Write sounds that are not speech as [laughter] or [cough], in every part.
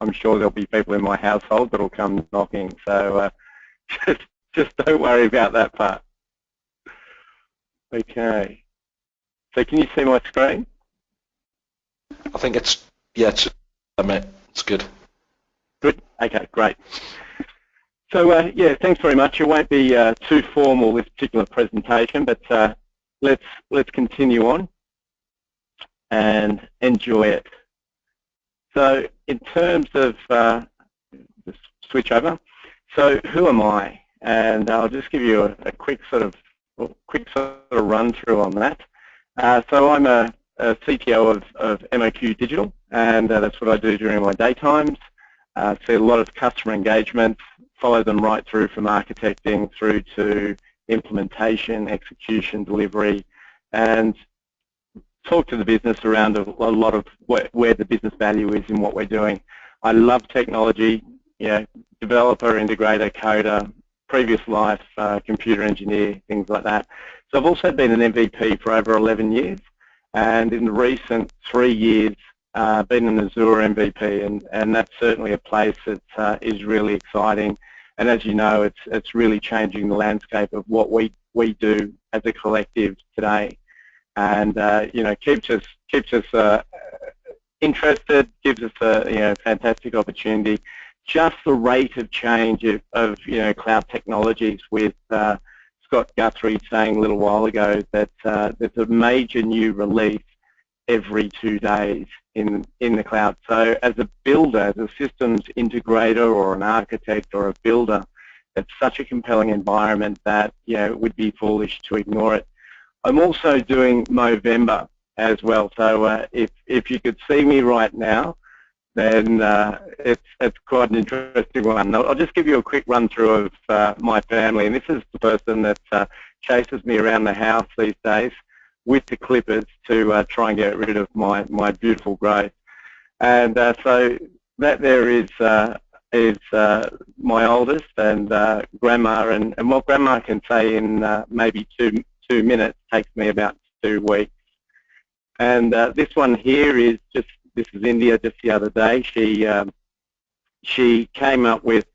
I'm sure there'll be people in my household that'll come knocking. So uh, [laughs] just, just don't worry about that part. Okay. So can you see my screen? I think it's, yeah, it's, I mean, it's good. Good. Okay, great. So uh, yeah, thanks very much. It won't be uh, too formal this particular presentation, but uh, let's let's continue on and enjoy it. So in terms of uh, just switch over. So who am I? And I'll just give you a, a quick sort of quick sort of run through on that. Uh, so I'm a, a CTO of, of MOQ Digital, and uh, that's what I do during my daytimes. Uh, see a lot of customer engagement, follow them right through from architecting through to implementation, execution, delivery, and talk to the business around a, a lot of where, where, the business value is in what we're doing. I love technology, you know, developer, integrator, coder, previous life, uh, computer engineer, things like that. So I've also been an MVP for over 11 years, and in the recent three years, uh, been an Azure MVP, and, and that's certainly a place that uh, is really exciting. And as you know, it's it's really changing the landscape of what we we do as a collective today, and uh, you know keeps us keeps us uh, interested, gives us a you know fantastic opportunity. Just the rate of change of, of you know cloud technologies with uh, Scott Guthrie saying a little while ago that uh, there's a major new release every two days in, in the cloud. So as a builder, as a systems integrator or an architect or a builder, it's such a compelling environment that you know, it would be foolish to ignore it. I'm also doing Movember as well. So uh, if, if you could see me right now, then uh, it's, it's quite an interesting one. I'll just give you a quick run through of uh, my family. And this is the person that uh, chases me around the house these days with the clippers to uh, try and get rid of my, my beautiful growth. And uh, so that there is is my oldest and grandma, and, and what grandma can say in maybe two two minutes takes me about two weeks. And this one here is just this is India just the other day. She um, she came up with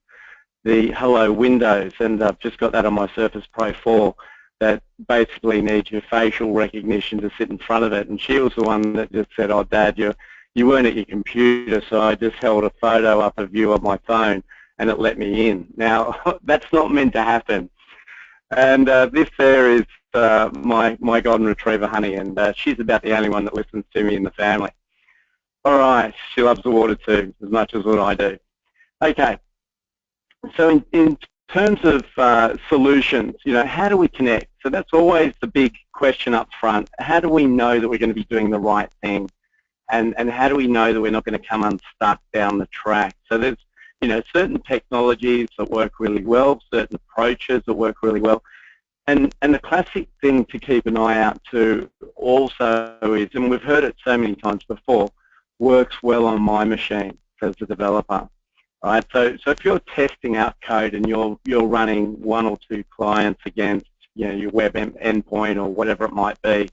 the Hello Windows, and I've just got that on my Surface Pro 4 that basically needs your facial recognition to sit in front of it. And she was the one that just said, oh, Dad, you, you weren't at your computer, so I just held a photo up of you on my phone and it let me in. Now, [laughs] that's not meant to happen. And uh, this there is uh, my, my golden retriever, Honey, and uh, she's about the only one that listens to me in the family. All right, she loves the water too, as much as what I do. Okay, so in, in terms of uh, solutions, you know, how do we connect? So that's always the big question up front. How do we know that we're going to be doing the right thing? And, and how do we know that we're not going to come unstuck down the track? So there's, you know, certain technologies that work really well, certain approaches that work really well. And, and the classic thing to keep an eye out to also is, and we've heard it so many times before, works well on my machine as a developer. Right, so so if you're testing out code and you're you're running one or two clients against you know your web endpoint or whatever it might be,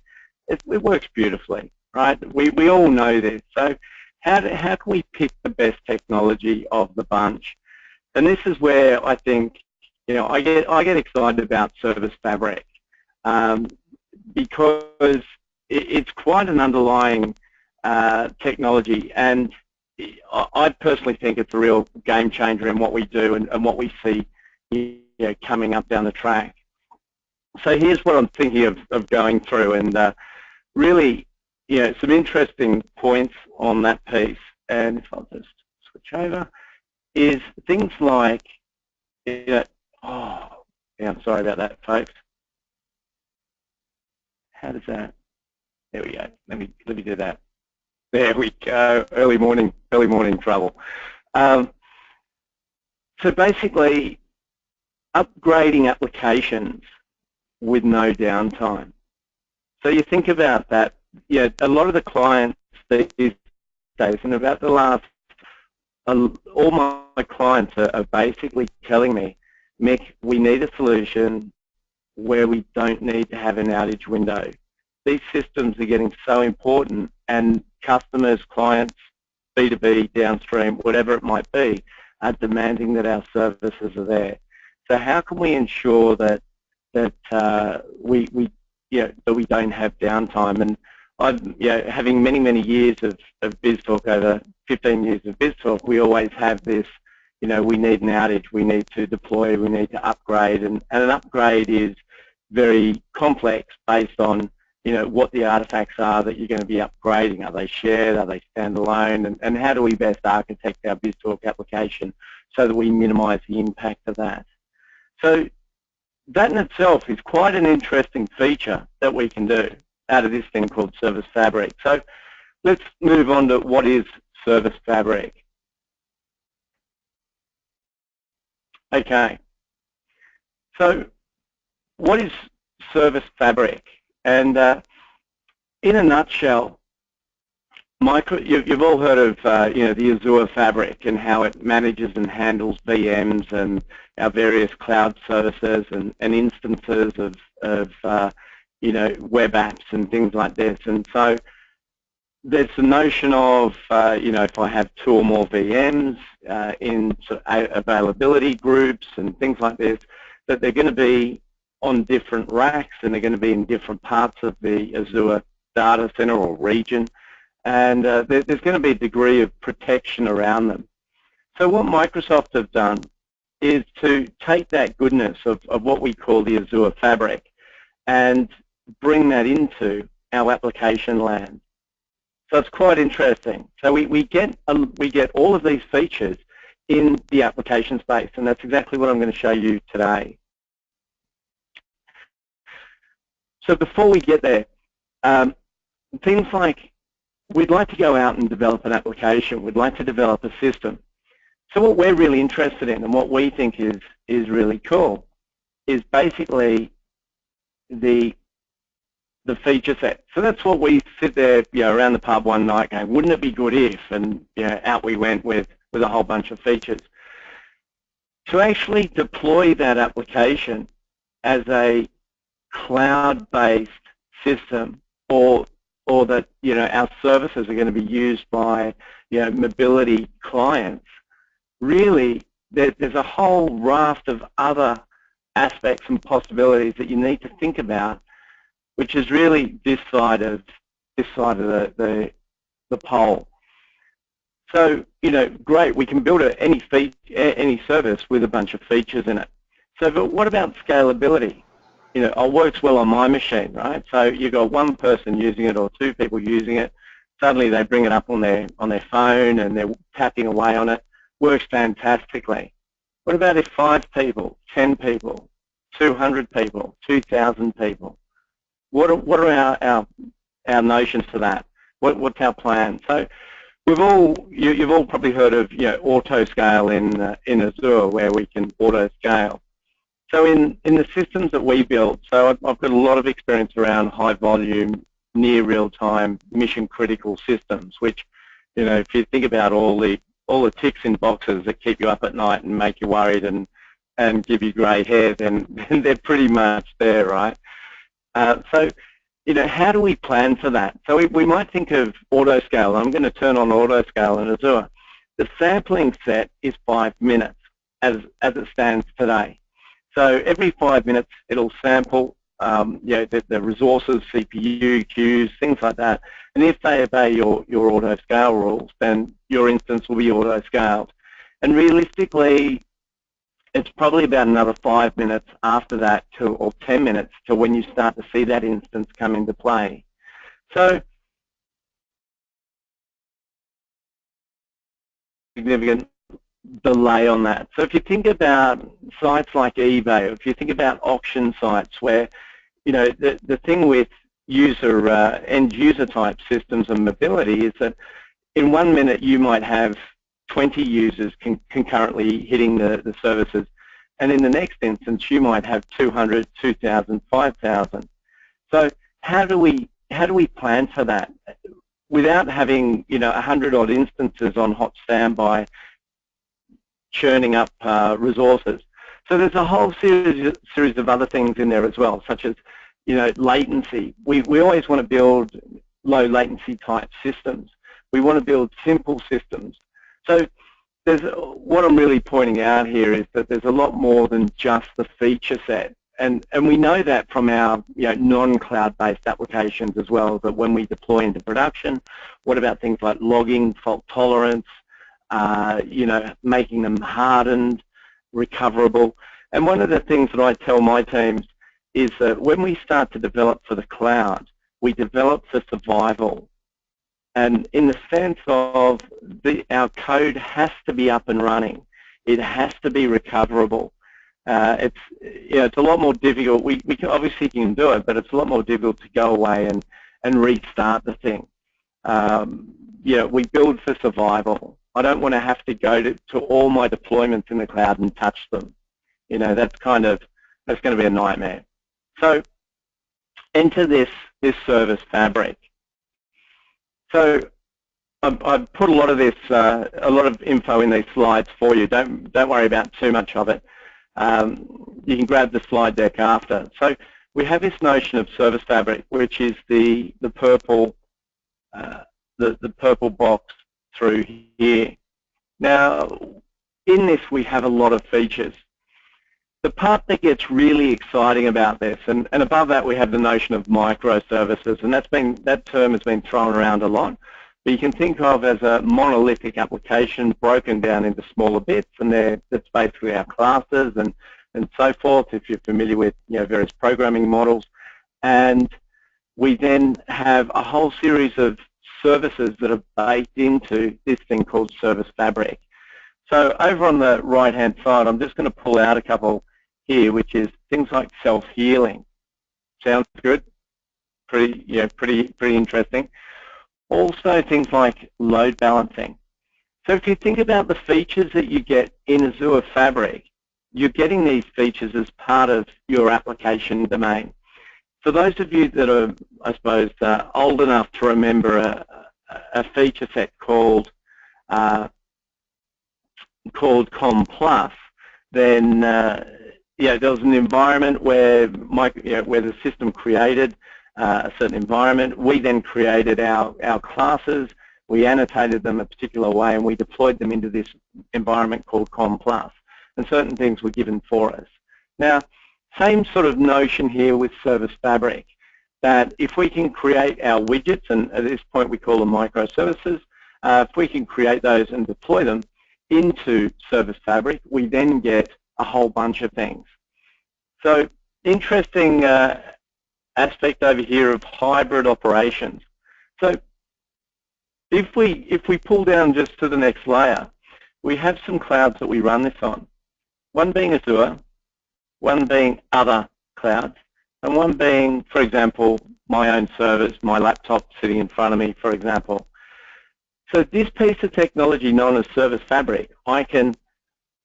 it, it works beautifully, right? We we all know this. So how do, how can we pick the best technology of the bunch? And this is where I think you know I get I get excited about Service Fabric um, because it, it's quite an underlying uh, technology and I personally think it's a real game changer in what we do and, and what we see you know, coming up down the track. So here's what I'm thinking of, of going through and uh, really you know, some interesting points on that piece. And if I'll just switch over, is things like, you know, oh, yeah, I'm sorry about that, folks. How does that, there we go. Let me, let me do that. There we go. Early morning, early morning trouble. Um, so basically, upgrading applications with no downtime. So you think about that. Yeah, a lot of the clients these days, and about the last, uh, all my clients are, are basically telling me, Mick, we need a solution where we don't need to have an outage window. These systems are getting so important and customers, clients B2B, downstream, whatever it might be, are demanding that our services are there. So how can we ensure that that uh, we we you know, that we don't have downtime? And I've you know, having many many years of of BizTalk over 15 years of BizTalk, we always have this. You know, we need an outage, we need to deploy, we need to upgrade, and, and an upgrade is very complex based on you know, what the artifacts are that you're going to be upgrading. Are they shared? Are they standalone? And, and how do we best architect our BizTalk application so that we minimize the impact of that? So that in itself is quite an interesting feature that we can do out of this thing called Service Fabric. So let's move on to what is Service Fabric. Okay. So what is Service Fabric? And uh, in a nutshell, micro, you, have all heard of uh, you know the Azure Fabric and how it manages and handles VMs and our various cloud services and, and instances of, of uh, you know web apps and things like this. And so there's the notion of uh, you know if I have two or more VMs uh, in sort of availability groups and things like this, that they're going to be on different racks and they're going to be in different parts of the Azure data center or region and uh, there, there's going to be a degree of protection around them. So what Microsoft have done is to take that goodness of, of what we call the Azure Fabric and bring that into our application land. So it's quite interesting. So we, we, get, um, we get all of these features in the application space, and that's exactly what I'm going to show you today. So before we get there, um, things like we'd like to go out and develop an application, we'd like to develop a system. So what we're really interested in and what we think is, is really cool is basically the the feature set. So that's what we sit there you know, around the pub one night going, wouldn't it be good if? And you know, out we went with, with a whole bunch of features. To actually deploy that application as a cloud-based system or or that you know our services are going to be used by you know mobility clients, really there, there's a whole raft of other aspects and possibilities that you need to think about, which is really this side of this side of the the, the pole. So you know, great, we can build a, any feature, any service with a bunch of features in it. So, but what about scalability? you know, oh, it works well on my machine, right? So you've got one person using it or two people using it. Suddenly they bring it up on their on their phone and they're tapping away on it. Works fantastically. What about if five people, ten people, 200 people, 2,000 people? What are, what are our, our, our notions for that? What, what's our plan? So we've all, you, have all probably heard of you know, auto scale in, uh, in Azure where we can auto scale. So in, in the systems that we build, so I've, I've got a lot of experience around high volume, near real time, mission critical systems, which, you know, if you think about all the all the ticks in boxes that keep you up at night and make you worried and and give you grey hair, then, [laughs] then they're pretty much there, right? Uh, so, you know, how do we plan for that? So we, we might think of autoscale. I'm going to turn on autoscale in Azure. The sampling set is five minutes as, as it stands today. So every five minutes, it'll sample um, you know, the, the, resources, CPU, queues, things like that. And if they obey your, your auto scale rules, then your instance will be auto scaled. And realistically, it's probably about another five minutes after that to, or 10 minutes to when you start to see that instance come into play. So significant delay on that. So if you think about sites like eBay, if you think about auction sites where, you know, the, the thing with user, uh, end user type systems and mobility is that in one minute you might have 20 users con concurrently hitting the, the services and in the next instance you might have 200, 2,000, 5,000. So how do we how do we plan for that without having you know 100 odd instances on hot standby churning up uh, resources. So there's a whole series, series of other things in there as well, such as you know latency. We, we always want to build low latency type systems, We want to build simple systems. So what I'm really pointing out here is that there's a lot more than just the feature set. And, and we know that from our you know, non-cloud-based applications as well, that when we deploy into production, what about things like logging, fault tolerance, uh, you know, making them hardened, recoverable. And one of the things that I tell my teams is that when we start to develop for the cloud, we develop for survival. And in the sense of the, our code has to be up and running. It has to be recoverable. Uh, it's you know, it's a lot more difficult. We, we can, obviously can do it, but it's a lot more difficult to go away and, and restart the thing. Um, yeah, we build for survival. I don't want to have to go to, to all my deployments in the cloud and touch them. You know, that's kind of, that's going to be a nightmare. So enter this, this service fabric. So I've, put a lot of this, uh, a lot of info in these slides for you. Don't, don't worry about too much of it. Um, you can grab the slide deck after. So we have this notion of service fabric, which is the, the purple, uh, the, the purple box through here. Now, in this we have a lot of features. The part that gets really exciting about this, and, and above that we have the notion of microservices, and that's been that term has been thrown around a lot. But you can think of as a monolithic application broken down into smaller bits, and that's basically our classes and and so forth. If you're familiar with you know various programming models, and we then have a whole series of services that are baked into this thing called Service Fabric. So over on the right-hand side, I'm just going to pull out a couple here, which is things like self-healing. Sounds good? Pretty, yeah, pretty, pretty interesting. Also things like load balancing. So if you think about the features that you get in Azure Fabric, you're getting these features as part of your application domain. For those of you that are, I suppose, uh, old enough to remember a, a feature set called uh, called Com Plus, then uh, yeah, there was an environment where my, you know, where the system created uh, a certain environment. We then created our our classes. We annotated them a particular way, and we deployed them into this environment called Com Plus. And certain things were given for us. Now, same sort of notion here with Service Fabric, that if we can create our widgets, and at this point we call them microservices, uh, if we can create those and deploy them into Service Fabric, we then get a whole bunch of things. So interesting uh, aspect over here of hybrid operations. So if we if we pull down just to the next layer, we have some clouds that we run this on. One being Azure, one being other clouds, and one being, for example, my own servers, my laptop sitting in front of me, for example. So this piece of technology known as Service Fabric, I can,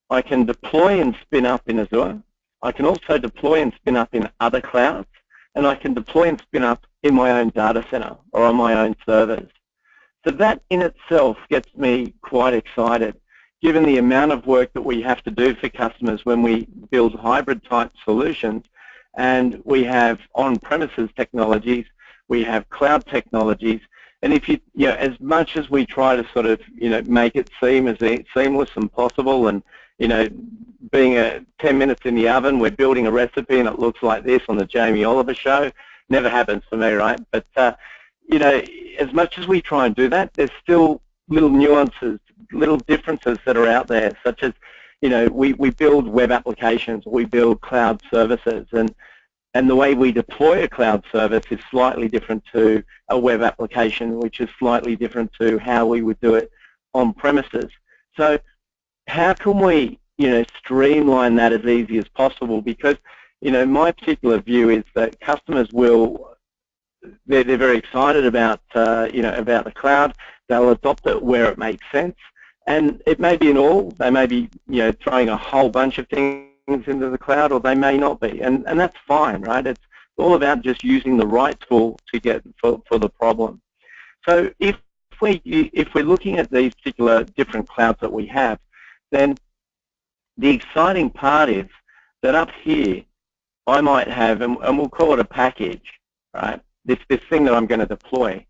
I can deploy and spin up in Azure. I can also deploy and spin up in other clouds, and I can deploy and spin up in my own data center or on my own servers. So that in itself gets me quite excited given the amount of work that we have to do for customers when we build hybrid type solutions and we have on-premises technologies, we have cloud technologies, and if you, you know, as much as we try to sort of, you know, make it seem as seamless and possible and, you know, being a 10 minutes in the oven, we're building a recipe and it looks like this on the Jamie Oliver show, never happens for me, right? But, uh, you know, as much as we try and do that, there's still little nuances little differences that are out there, such as, you know, we, we build web applications, we build cloud services, and and the way we deploy a cloud service is slightly different to a web application, which is slightly different to how we would do it on premises. So how can we, you know, streamline that as easy as possible? Because, you know, my particular view is that customers will, they're, they're very excited about, uh, you know, about the cloud. They'll adopt it where it makes sense. And it may be in all, they may be you know, throwing a whole bunch of things into the cloud or they may not be. And, and that's fine, right? It's all about just using the right tool to get for, for the problem. So if, we, if we're looking at these particular different clouds that we have, then the exciting part is that up here I might have, and, and we'll call it a package, right? This, this thing that I'm going to deploy.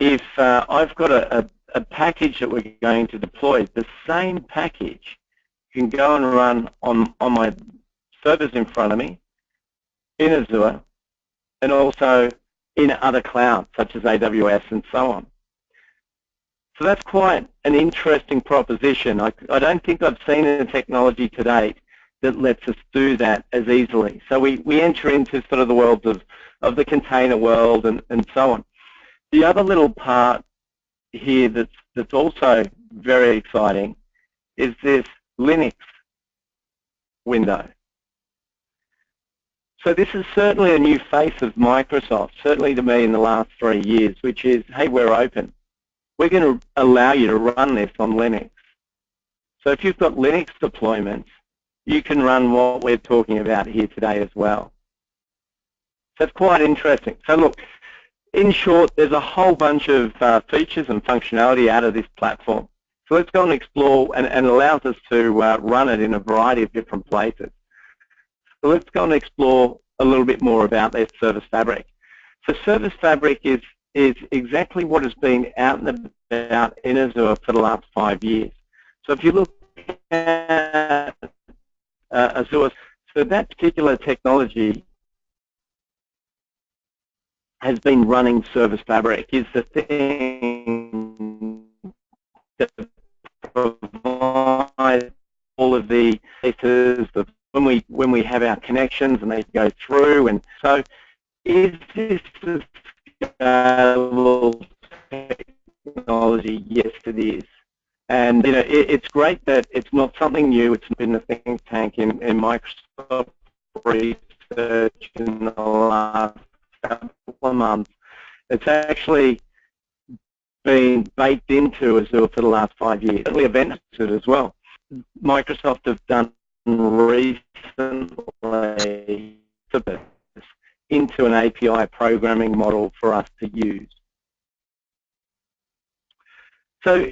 if uh, I've got a, a, a, package that we're going to deploy, the same package can go and run on, on my servers in front of me in Azure and also in other clouds such as AWS and so on. So that's quite an interesting proposition. I, I don't think I've seen a technology to date that lets us do that as easily. So we, we enter into sort of the world of, of the container world and, and so on. The other little part here that's, that's also very exciting is this Linux window. So this is certainly a new face of Microsoft, certainly to me in the last three years, which is, hey, we're open. We're going to allow you to run this on Linux. So if you've got Linux deployments, you can run what we're talking about here today as well. So it's quite interesting. So look, in short, there's a whole bunch of uh, features and functionality out of this platform. So let's go and explore, and, and allows us to uh, run it in a variety of different places. So let's go and explore a little bit more about their Service Fabric. So Service Fabric is, is exactly what has been out and about in Azure for the last five years. So if you look at uh, Azure, so that particular technology has been running Service Fabric is the thing that provides all of the of when we when we have our connections and they go through and so is this a scalable technology? Yes, it is. And you know, it, it's great that it's not something new. It's been a think tank in, in Microsoft research in the last couple of months. It's actually been baked into Azure for the last five years. Certainly event as well. Microsoft have done recently into an API programming model for us to use. So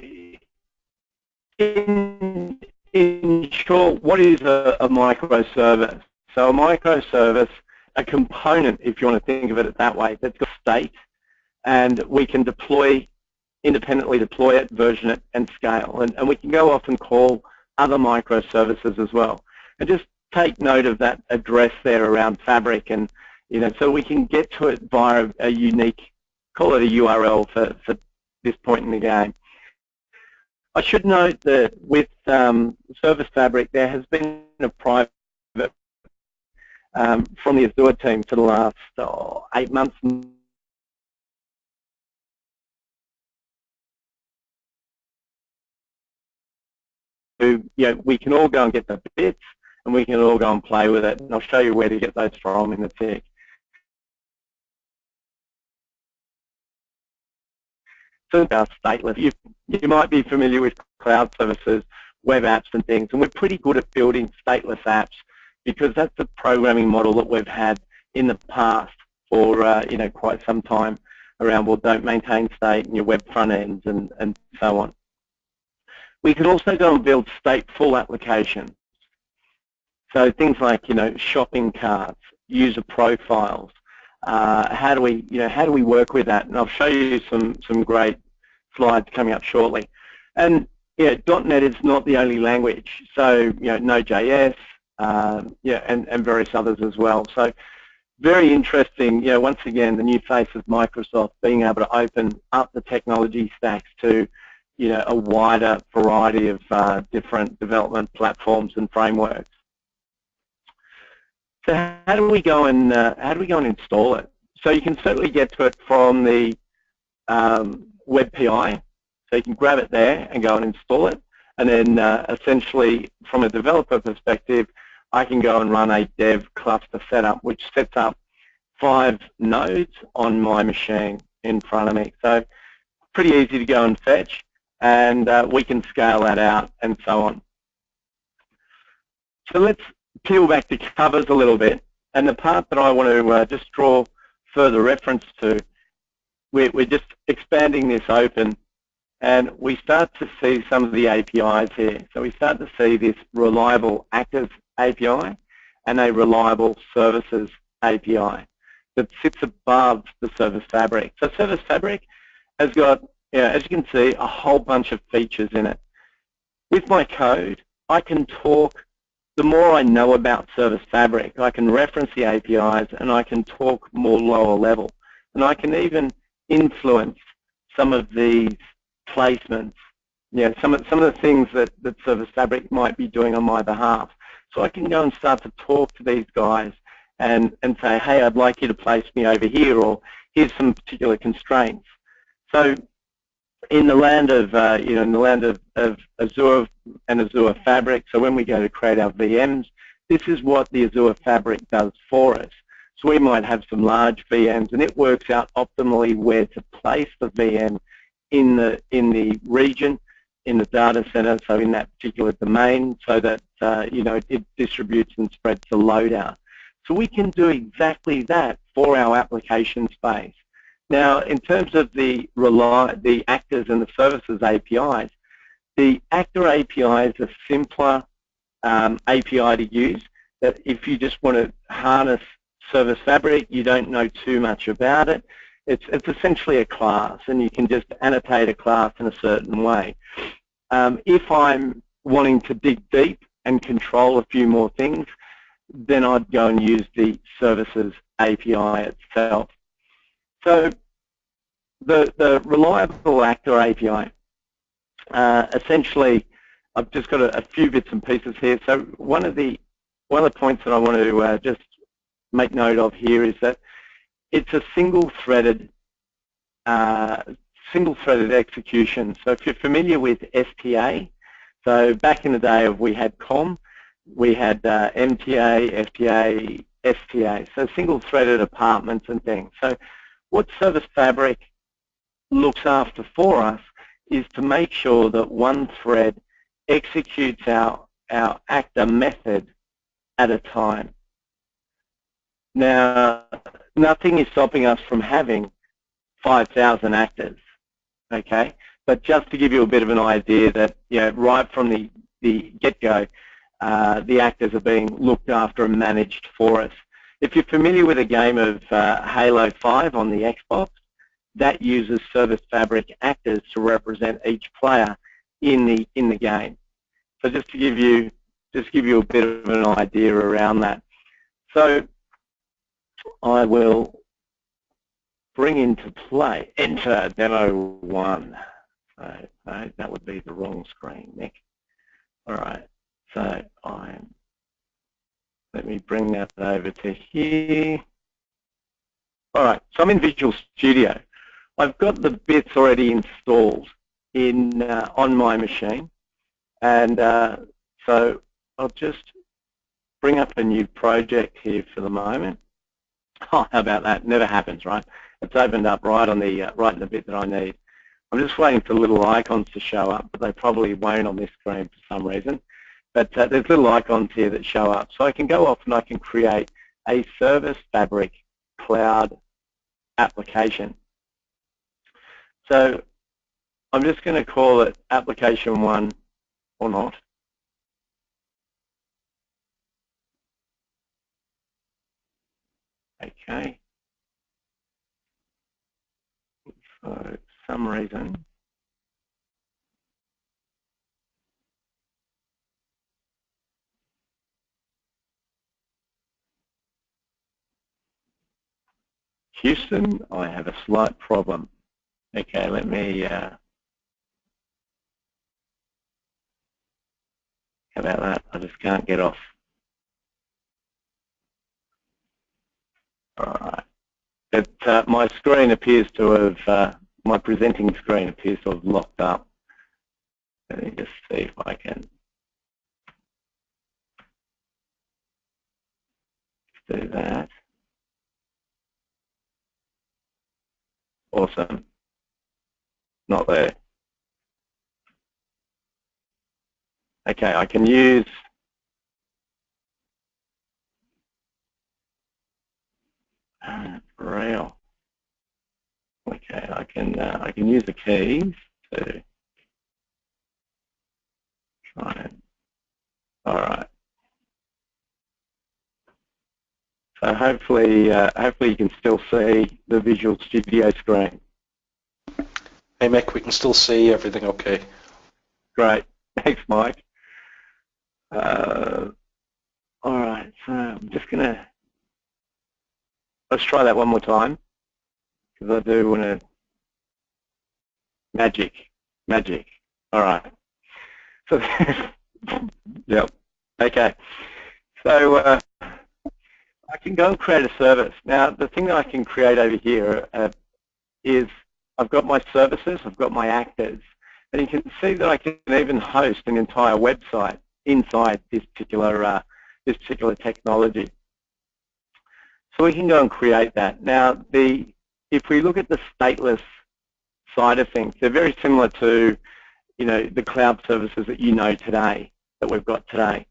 in, in short, what is a, a microservice? So a microservice, a component, if you want to think of it that way, that's got state, and we can deploy, independently deploy it, version it, and scale. And, and we can go off and call other microservices as well. And just take note of that address there around Fabric, and you know, so we can get to it via a unique, call it a URL for, for this point in the game. I should note that with um, Service Fabric, there has been a private um, from the Azure team for the last oh, eight months you know, we can all go and get the bits and we can all go and play with it. And I'll show you where to get those from in the tick. So about stateless. You, you might be familiar with cloud services, web apps and things, and we're pretty good at building stateless apps because that's the programming model that we've had in the past for uh, you know quite some time around well don't maintain state in your web front ends and, and so on. We can also go and build stateful applications. So things like, you know, shopping carts, user profiles. Uh, how do we, you know, how do we work with that? And I'll show you some some great slides coming up shortly. And yeah, .NET is not the only language. So you know, Node.js, um, yeah, and and various others as well. So very interesting. You know, once again, the new face of Microsoft being able to open up the technology stacks to you know, a wider variety of uh, different development platforms and frameworks. So how do we go and uh, how do we go and install it? So you can certainly get to it from the um, web PI. So you can grab it there and go and install it. And then uh, essentially, from a developer perspective, I can go and run a dev cluster setup, which sets up five nodes on my machine in front of me. So pretty easy to go and fetch and uh, we can scale that out and so on. So let's peel back the covers a little bit. And the part that I want to uh, just draw further reference to, we're, we're just expanding this open and we start to see some of the APIs here. So we start to see this reliable active API and a reliable services API that sits above the service fabric. So service fabric has got, yeah, as you can see, a whole bunch of features in it. With my code, I can talk, the more I know about Service Fabric, I can reference the APIs and I can talk more lower level. And I can even influence some of these placements, yeah, some of, some of the things that, that Service Fabric might be doing on my behalf. So I can go and start to talk to these guys and, and say, hey, I'd like you to place me over here, or here's some particular constraints. So in the land of, uh, you know, in the land of, of Azure and Azure Fabric, so when we go to create our VMs, this is what the Azure Fabric does for us. So we might have some large VMs, and it works out optimally where to place the VM in the in the region, in the data center, so in that particular domain, so that uh, you know it distributes and spreads the load out. So we can do exactly that for our application space. Now, in terms of the, the actors and the services APIs, the actor API is a simpler um, API to use that if you just want to harness Service Fabric, you don't know too much about it. It's, it's essentially a class, and you can just annotate a class in a certain way. Um, if I'm wanting to dig deep and control a few more things, then I'd go and use the services API itself. So the, the reliable actor API, uh, essentially, I've just got a, a, few bits and pieces here. So one of the one of the points that I want to uh, just make note of here is that it's a single-threaded uh, single-threaded execution. So if you're familiar with STA, so back in the day of we had COM, we had uh, MTA, FTA, STA, so single-threaded apartments and things. So what Service Fabric looks after for us is to make sure that one thread executes our, our actor method at a time. Now, nothing is stopping us from having 5,000 actors, okay? But just to give you a bit of an idea that, you know, right from the, the get-go, uh, the actors are being looked after and managed for us. If you're familiar with a game of uh, Halo 5 on the Xbox, that uses Service Fabric actors to represent each player in the in the game. So just to give you just give you a bit of an idea around that. So I will bring into play enter demo one. So, that would be the wrong screen, Nick. All right. So I'm let me bring that over to here. All right, so I'm in Visual Studio. I've got the bits already installed in uh, on my machine, and uh, so I'll just bring up a new project here for the moment. Oh, [laughs] how about that? Never happens, right? It's opened up right on the uh, right in the bit that I need. I'm just waiting for little icons to show up, but they probably won't on this screen for some reason. But uh, there's little icons here that show up. So I can go off and I can create a Service Fabric cloud application. So I'm just going to call it application one or not. Okay. For some reason, Houston, I have a slight problem. Okay, let me, uh, how about that? I just can't get off. Alright. It, uh, my screen appears to have, uh, my presenting screen appears to have locked up. Let me just see if I can do that. Awesome. Not there. Okay, I can use rail. Okay, I can uh, I can use the keys to try and all right. So hopefully, uh, hopefully you can still see the Visual Studio screen. Hey Mick, we can still see everything okay. Great. [laughs] Thanks, Mike. Uh, all right, so I'm just going to, let's try that one more time, because I do want to, magic, magic. All right. [laughs] So, [laughs] yep. Okay. So uh, I can go and create a service. Now, the thing that I can create over here uh, is I've got my services, I've got my actors, and you can see that I can even host an entire website inside this particular uh, this particular technology. So we can go and create that. Now, the if we look at the stateless side of things, they're very similar to you know the cloud services that you know today that we've got today.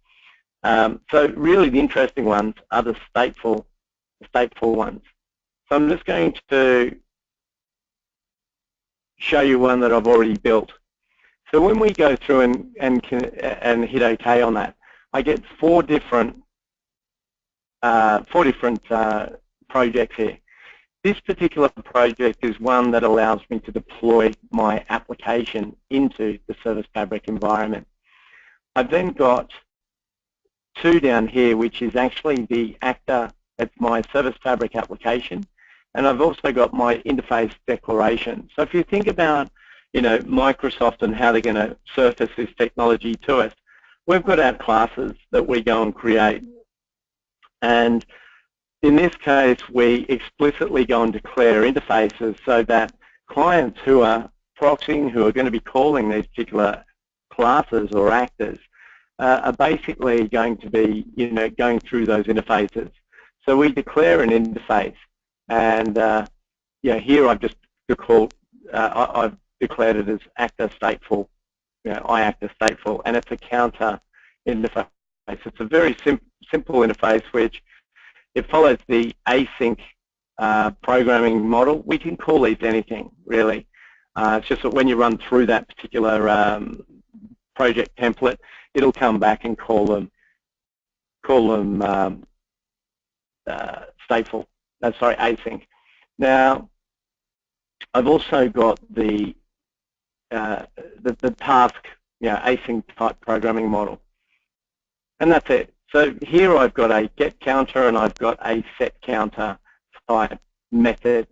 Um, so really, the interesting ones are the stateful stateful ones. So I'm just going to show you one that I've already built. So when we go through and, and, and hit OK on that, I get four different uh, four different uh, projects here. This particular project is one that allows me to deploy my application into the Service Fabric environment. I've then got two down here, which is actually the actor, it's my Service Fabric application, and I've also got my interface declaration. So if you think about you know, Microsoft and how they're going to surface this technology to us, we've got our classes that we go and create. And in this case, we explicitly go and declare interfaces so that clients who are proxying, who are going to be calling these particular classes or actors, uh, are basically going to be, you know, going through those interfaces. So we declare an interface, and uh, yeah, here I've just called, uh, I've declared it as actor stateful, you know, stateful, and it's a counter interface. It's a very sim simple interface which it follows the async uh, programming model. We can call these anything, really. Uh, it's just that when you run through that particular um, project template, it'll come back and call them call them um, uh, stateful. No, sorry, async. Now, I've also got the uh, the, the task, you know, async type programming model. And that's it. So here I've got a get counter and I've got a set counter type method.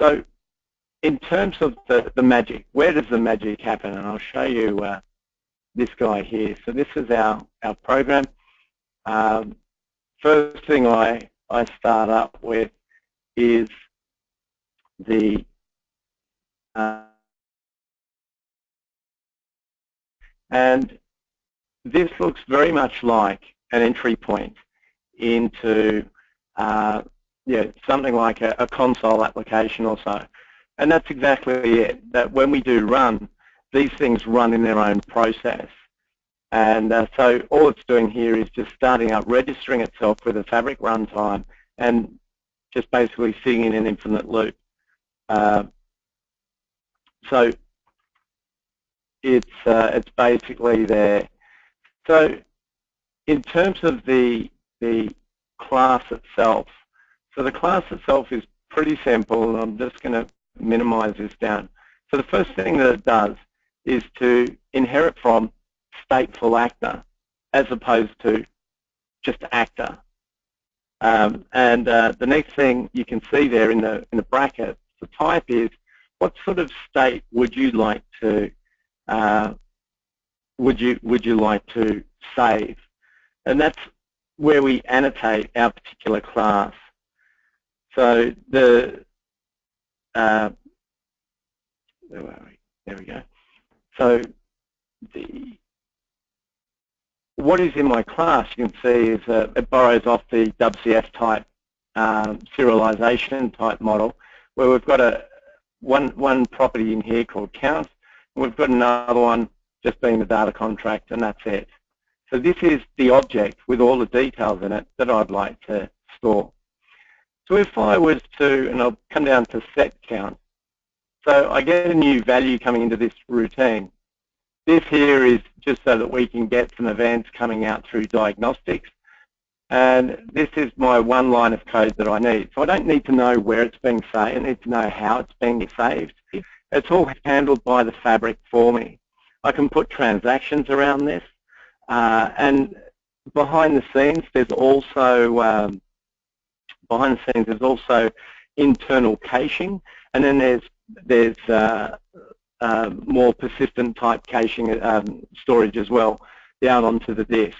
So in terms of the, the magic, where does the magic happen? And I'll show you uh, this guy here. So this is our, our program. Um, first thing I, I start up with is the uh, And this looks very much like an entry point into uh, yeah, something like a, a, console application or so. And that's exactly it, that when we do run, these things run in their own process. And uh, so all it's doing here is just starting up, registering itself with a Fabric runtime and just basically sitting in an infinite loop. Uh, so it's uh, it's basically there. So in terms of the the class itself, so the class itself is pretty simple. I'm just going to minimize this down. So the first thing that it does is to inherit from stateful actor as opposed to just actor. Um, and uh, the next thing you can see there in the in the bracket, the type is what sort of state would you like to uh, would you would you like to save? And that's where we annotate our particular class. So the uh, we? There we go. So the what is in my class, you can see, is uh, it borrows off the WCF type um, serialization type model, where we've got a one one property in here called count, and We've got another one just being the data contract, and that's it. So this is the object with all the details in it that I'd like to store. So if I was to, and I'll come down to set count, so I get a new value coming into this routine. This here is just so that we can get some events coming out through diagnostics. And this is my one line of code that I need. So I don't need to know where it's being saved. I need to know how it's being saved it's all handled by the fabric for me. I can put transactions around this, uh, and behind the scenes, there's also um, behind the scenes there's also internal caching, and then there's there's uh, uh, more persistent type caching um, storage as well down onto the disk.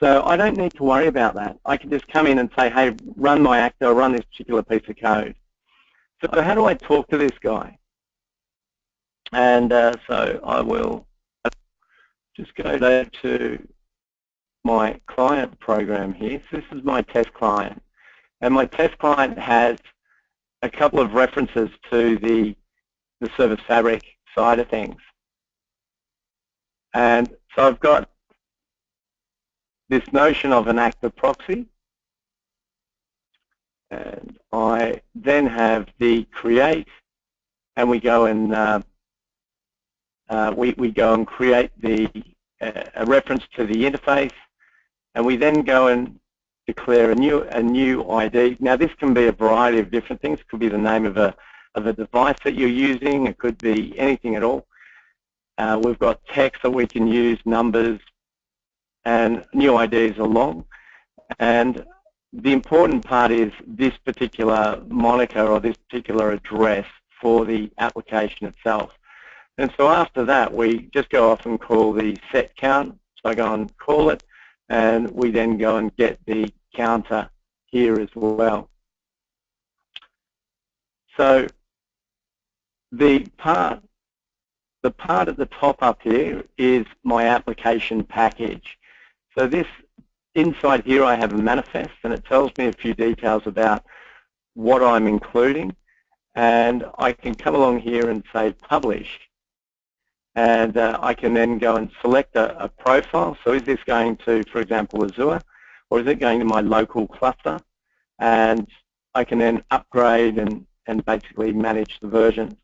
So I don't need to worry about that. I can just come in and say, hey, run my actor, or run this particular piece of code. So how do I talk to this guy? And uh, so I will just go there to my client program here. So this is my test client. And my test client has a couple of references to the, the service fabric side of things. And so I've got this notion of an actor proxy. And I then have the create, and we go and uh, uh, we, we go and create the uh, a reference to the interface, and we then go and declare a new a new ID. Now this can be a variety of different things. It could be the name of a of a device that you're using. It could be anything at all. Uh, we've got text that we can use, numbers, and GUIDs along. And the important part is this particular moniker or this particular address for the application itself. And so after that, we just go off and call the set count. So I go and call it, and we then go and get the counter here as well. So the part, the part at the top up here is my application package. So this inside here I have a manifest and it tells me a few details about what I'm including and I can come along here and say publish and uh, I can then go and select a, a, profile. So is this going to, for example, Azure or is it going to my local cluster and I can then upgrade and, and basically manage the versions.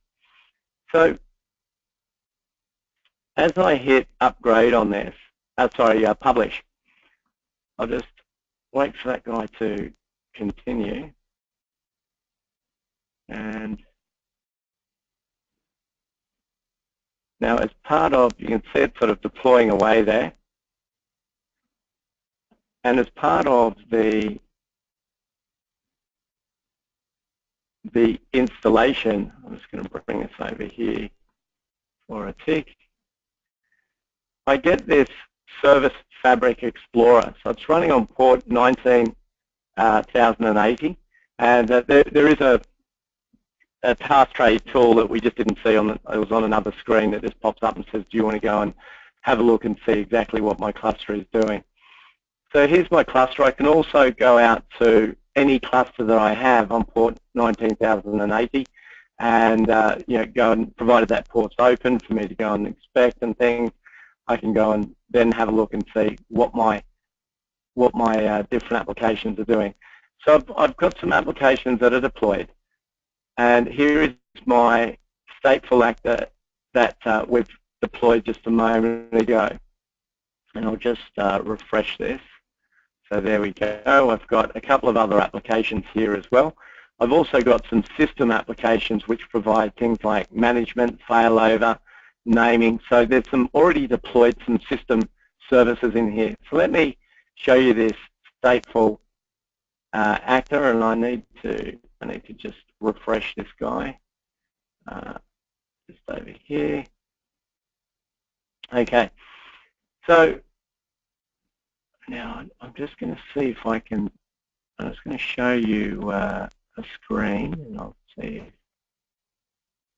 So as I hit upgrade on this, uh, sorry, uh, publish. I'll just wait for that guy to continue. And now as part of, you can see it sort of deploying away there. And as part of the the installation, I'm just going to bring this over here for a tick. I get this Service Fabric Explorer. So it's running on port 19080, uh, and uh, there, there is a, a task tray tool that we just didn't see on. The, it was on another screen that just pops up and says, "Do you want to go and have a look and see exactly what my cluster is doing?" So here's my cluster. I can also go out to any cluster that I have on port 19080 and uh, you know, go and provided that port's open for me to go and inspect and things, I can go and then have a look and see what my what my uh, different applications are doing. So I've, I've, got some applications that are deployed, and here is my stateful actor that uh, we've deployed just a moment ago. And I'll just uh, refresh this. So there we go. I've got a couple of other applications here as well. I've also got some system applications which provide things like management, failover, naming. So there's some already deployed some system services in here. So let me show you this stateful uh, actor, and I need to I need to just refresh this guy. Uh, just over here. Okay. So now I'm just going to see if I can. I'm just going to show you uh, a screen, and I'll see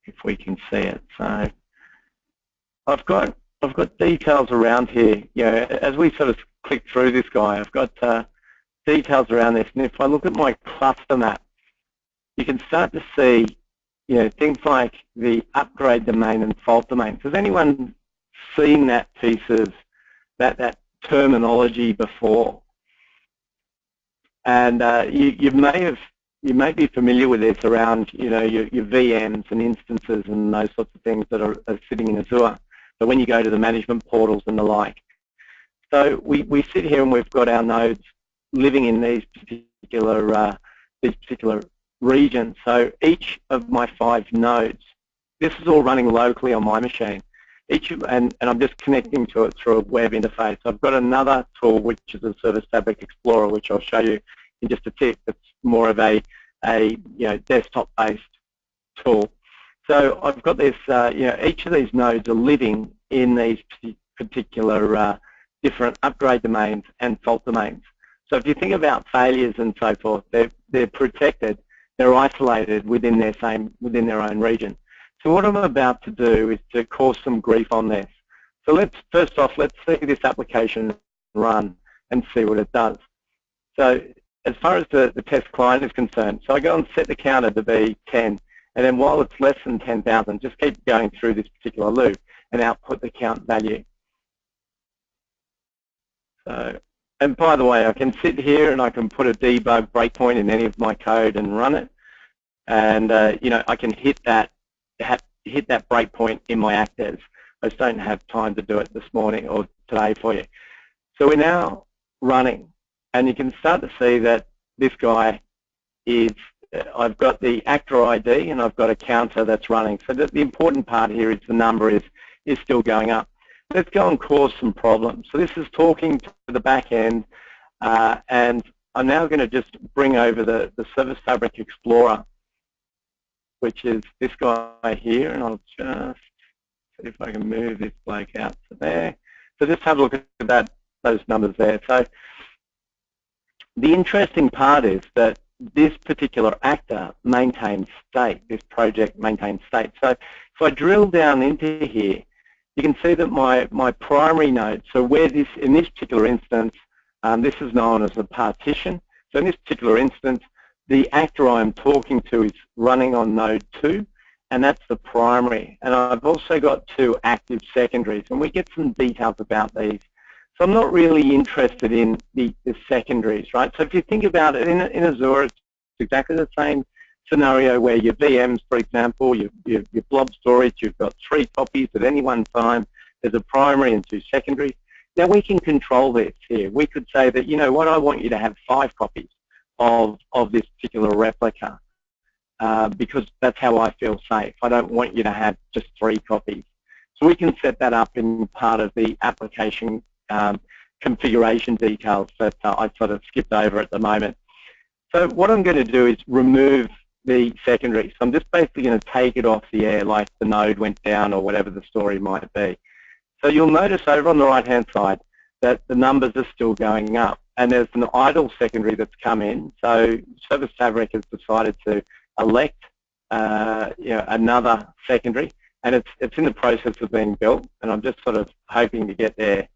if, we can see it. So I've got I've got details around here. You know, as we sort of click through this guy, I've got uh, details around this. And if I look at my cluster map, you can start to see, you know, things like the upgrade domain and fault domain. Has anyone seen that piece of that that terminology before? And uh, you, you may have you may be familiar with this around, you know, your, your VMs and instances and those sorts of things that are, are sitting in Azure. But when you go to the management portals and the like. So we, we sit here and we've got our nodes living in these particular uh, these particular regions. So each of my five nodes this is all running locally on my machine. Each of, and, and I'm just connecting to it through a web interface. I've got another tool which is a Service Fabric Explorer, which I'll show you in just a tick. It's more of a, a you know desktop-based tool. So I've got this, uh, you know, each of these nodes are living in these particular uh, different upgrade domains and fault domains. So if you think about failures and so forth, they're, they're protected, they're isolated within their same, within their own region. So what I'm about to do is to cause some grief on this. So let's, first off, let's see this application run and see what it does. So as far as the, the test client is concerned, so I go and set the counter to be 10, and then while it's less than 10,000, just keep going through this particular loop and output the count value. So, and by the way, I can sit here and I can put a debug breakpoint in any of my code and run it. And, uh, you know, I can hit that, hit that breakpoint in my actors. I just don't have time to do it this morning or today for you. So we're now running and you can start to see that this guy is, uh, I've got the actor ID and I've got a counter that's running. So the, the important part here is the number is, is still going up. Let's go and cause some problems. So this is talking to the back end uh, and I'm now going to just bring over the, the Service Fabric Explorer, which is this guy here, and I'll just see if I can move this bloke out to there. So just have a look at that, those numbers there. So the interesting part is that this particular actor maintains state, this project maintains state. So if I drill down into here, you can see that my, my primary node, so where this, in this particular instance, um, this is known as a partition. So in this particular instance, the actor I'm talking to is running on node 2, and that's the primary. And I've also got two active secondaries, and we get some details about these so I'm not really interested in the, the secondaries, right? So if you think about it, in, in Azure, it's exactly the same scenario where your VMs, for example, your, your, your blob storage, you've got three copies at any one time. There's a primary and two secondaries. Now we can control this here. We could say that, you know what, I want you to have five copies of, of this particular replica uh, because that's how I feel safe. I don't want you to have just three copies. So we can set that up in part of the application um, configuration details that uh, I sort of skipped over at the moment. So what I'm going to do is remove the secondary. So I'm just basically going to take it off the air like the node went down or whatever the story might be. So you'll notice over on the right-hand side that the numbers are still going up and there's an idle secondary that's come in. So Service Fabric has decided to elect uh, you know, another secondary and it's, it's in the process of being built and I'm just sort of hoping to get there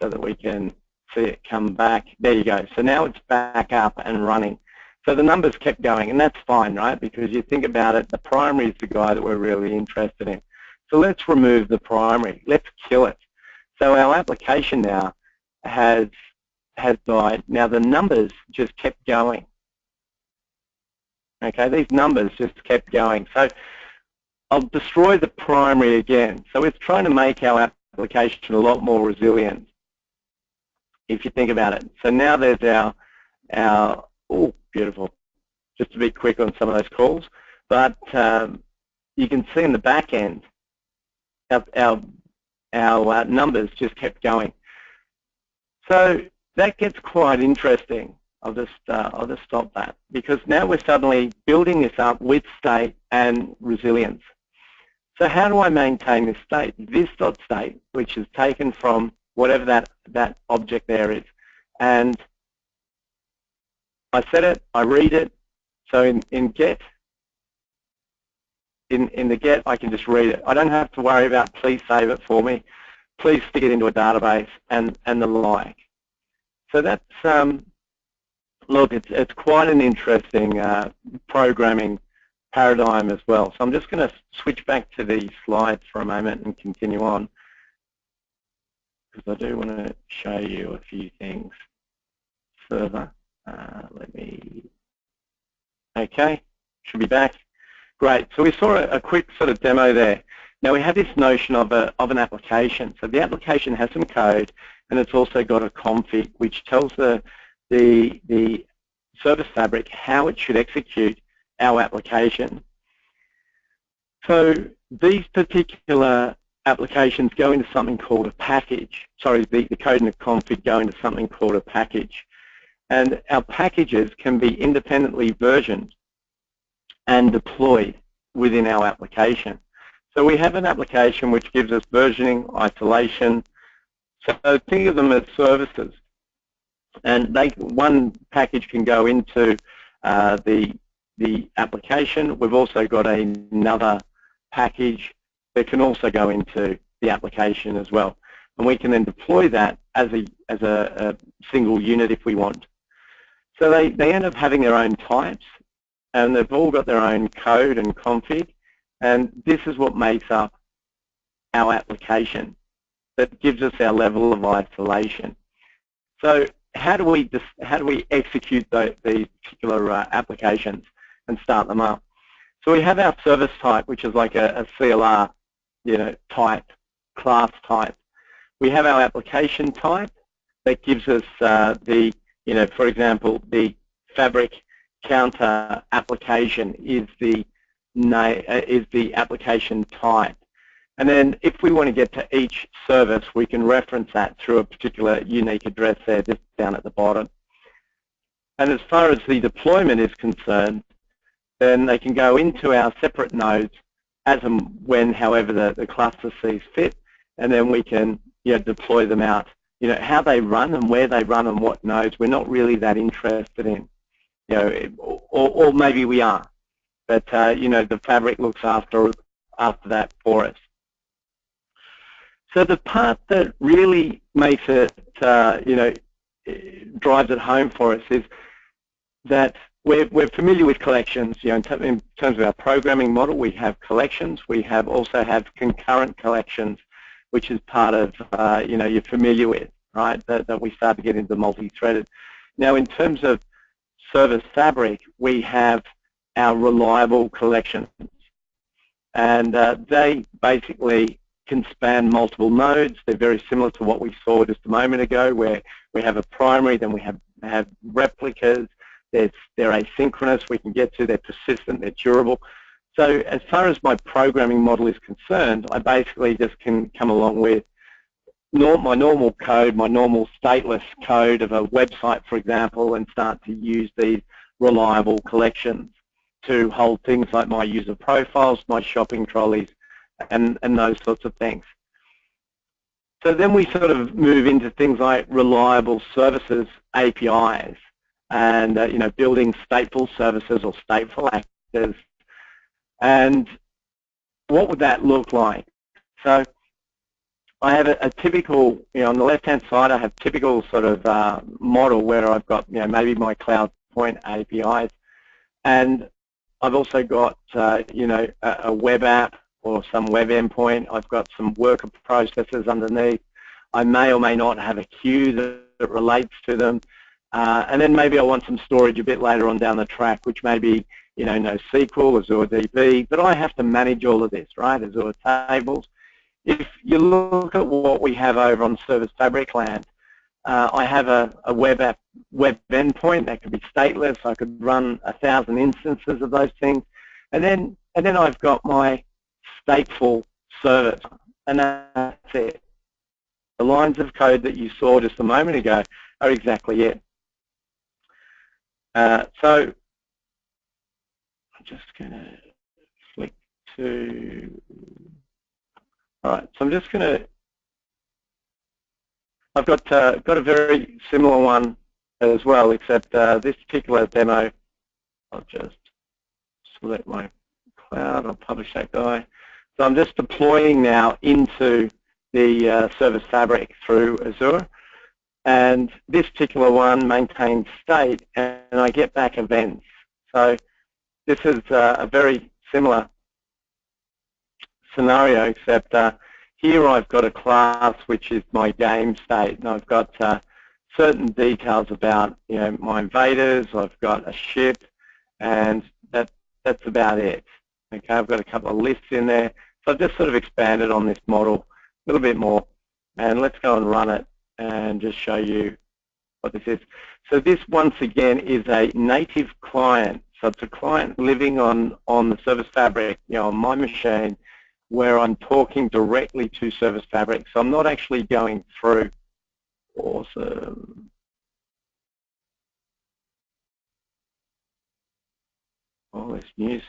so that we can see it come back. There you go. So now it's back up and running. So the numbers kept going, and that's fine, right? Because you think about it, the primary is the guy that we're really interested in. So let's remove the primary. Let's kill it. So our application now has has died. Now the numbers just kept going. Okay, these numbers just kept going. So I'll destroy the primary again. So it's trying to make our application a lot more resilient if you think about it. So now there's our, our oh, beautiful, just to be quick on some of those calls, but um, you can see in the back end, our, our, our uh, numbers just kept going. So that gets quite interesting. I'll just, uh, I'll just stop that because now we're suddenly building this up with state and resilience. So how do I maintain this state? This dot state, which is taken from whatever that, that object there is. And I set it, I read it, so in, in get, in, in the get, I can just read it. I don't have to worry about please save it for me, please stick it into a database, and, and the like. So that's, um, look, it's, it's quite an interesting uh, programming paradigm as well. So I'm just going to switch back to the slides for a moment and continue on because I do want to show you a few things further. Uh, let me, okay, should be back. Great, so we saw a, a, quick sort of demo there. Now we have this notion of, a, of an application. So the application has some code and it's also got a config which tells the, the, the service fabric how it should execute our application. So these particular applications go into something called a package. Sorry, the, the code and the config go into something called a package. And our packages can be independently versioned and deployed within our application. So we have an application which gives us versioning, isolation. So think of them as services. And they, one package can go into uh, the, the application. We've also got another package that can also go into the application as well. And we can then deploy that as a, as a, a single unit if we want. So they, they end up having their own types and they've all got their own code and config and this is what makes up our application that gives us our level of isolation. So how do we how do we execute the, these particular uh, applications and start them up? So we have our service type, which is like a, a CLR, you know, type, class type. We have our application type that gives us uh, the, you know, for example, the fabric counter application is the uh, is the application type. And then if we want to get to each service, we can reference that through a particular unique address there just down at the bottom. And as far as the deployment is concerned, then they can go into our separate nodes as and when, however, the, the cluster sees fit, and then we can you know, deploy them out. You know, how they run and where they run and what nodes, we're not really that interested in. You know, or, or maybe we are, but uh, you know, the fabric looks after after that for us. So the part that really makes it, uh, you know, drives it home for us is that we're, we're familiar with collections. You know, in, in, terms of our programming model, we have collections. We have also have concurrent collections, which is part of, uh, you know, you're familiar with, right? That, that we start to get into multi-threaded. Now, in terms of service fabric, we have our reliable collections. And uh, they basically can span multiple nodes. They're very similar to what we saw just a moment ago where we have a primary, then we have, have replicas. They're, they're asynchronous. We can get to. They're persistent. They're durable. So as far as my programming model is concerned, I basically just can come along with my normal code, my normal stateless code of a website, for example, and start to use these reliable collections to hold things like my user profiles, my shopping trolleys, and, and those sorts of things. So then we sort of move into things like reliable services APIs and uh, you know building stateful services or stateful actors. And what would that look like? So I have a, a typical, you know, on the left-hand side, I have typical sort of uh, model where I've got, you know, maybe my cloud point APIs, and I've also got, uh, you know, a, a web app or some web endpoint. I've got some worker processes underneath. I may or may not have a queue that, that relates to them. Uh, and then maybe I want some storage a bit later on down the track, which may be, you know, NoSQL, Azure DB, but I have to manage all of this, right, Azure tables. If you look at what we have over on Service Fabric land, uh, I have a, a, web app, web endpoint that could be stateless. I could run a thousand instances of those things, and then and then I've got my stateful service, and that's it. The lines of code that you saw just a moment ago are exactly it. Uh, so I'm just going to flick to, all right, so I'm just going to, I've got, uh, got a very similar one as well, except uh, this particular demo, I'll just select my cloud, I'll publish that guy. So I'm just deploying now into the uh, Service Fabric through Azure. And this particular one maintains state, and I get back events. So this is uh, a very similar scenario, except uh, here I've got a class which is my game state, and I've got uh, certain details about you know my invaders. I've got a ship, and that that's about it. Okay, I've got a couple of lists in there. So I've just sort of expanded on this model a little bit more. And let's go and run it and just show you what this is. So this, once again, is a native client. So it's a client living on, on the Service Fabric, you know, on my machine, where I'm talking directly to Service Fabric. So I'm not actually going through. Awesome. All this news.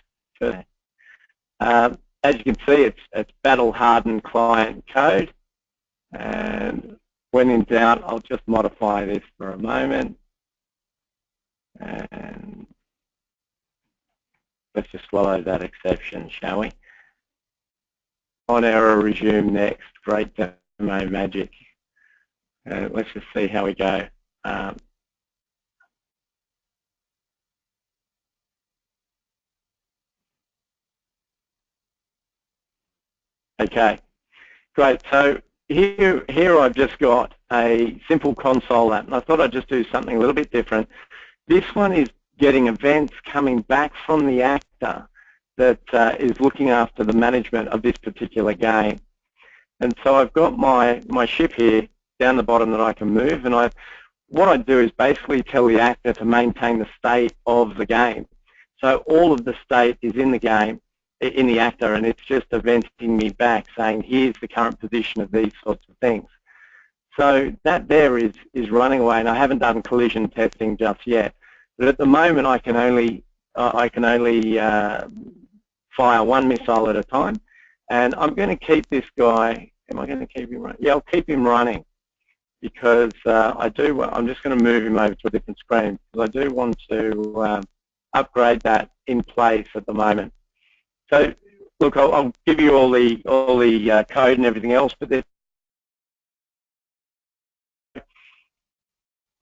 Um, as you can see, it's, it's battle-hardened client code. And when in doubt, I'll just modify this for a moment. And let's just swallow that exception, shall we? On error, resume next. Great demo magic. Uh, let's just see how we go. Um, okay, great. So here, here I've just got a simple console app, and I thought I'd just do something a little bit different. This one is getting events coming back from the actor that uh, is looking after the management of this particular game. And so I've got my, my ship here down the bottom that I can move, and I, what I do is basically tell the actor to maintain the state of the game. So all of the state is in the game, in the actor and it's just eventing me back saying here's the current position of these sorts of things. So that there is, is running away and I haven't done collision testing just yet. But at the moment I can only, uh, I can only uh, fire one missile at a time and I'm going to keep this guy, am I going to keep him running? Yeah, I'll keep him running because uh, I do, I'm just going to move him over to a different screen because I do want to um, upgrade that in place at the moment. So look, I'll, I'll, give you all the all the uh, code and everything else, but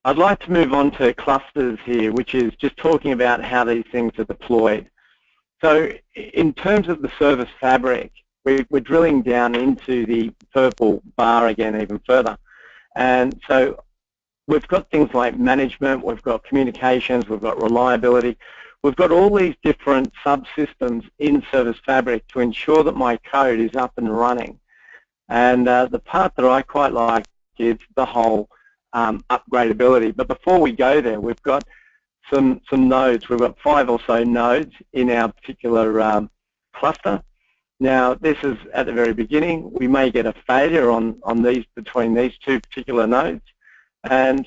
I'd like to move on to clusters here, which is just talking about how these things are deployed. So in terms of the service fabric, we're, we're drilling down into the purple bar again even further. And so we've got things like management, we've got communications, we've got reliability, We've got all these different subsystems in Service Fabric to ensure that my code is up and running. And uh, the part that I quite like is the whole um, upgradability. But before we go there, we've got some, some nodes. We've got five or so nodes in our particular um, cluster. Now, this is at the very beginning. We may get a failure on, on these between these two particular nodes. And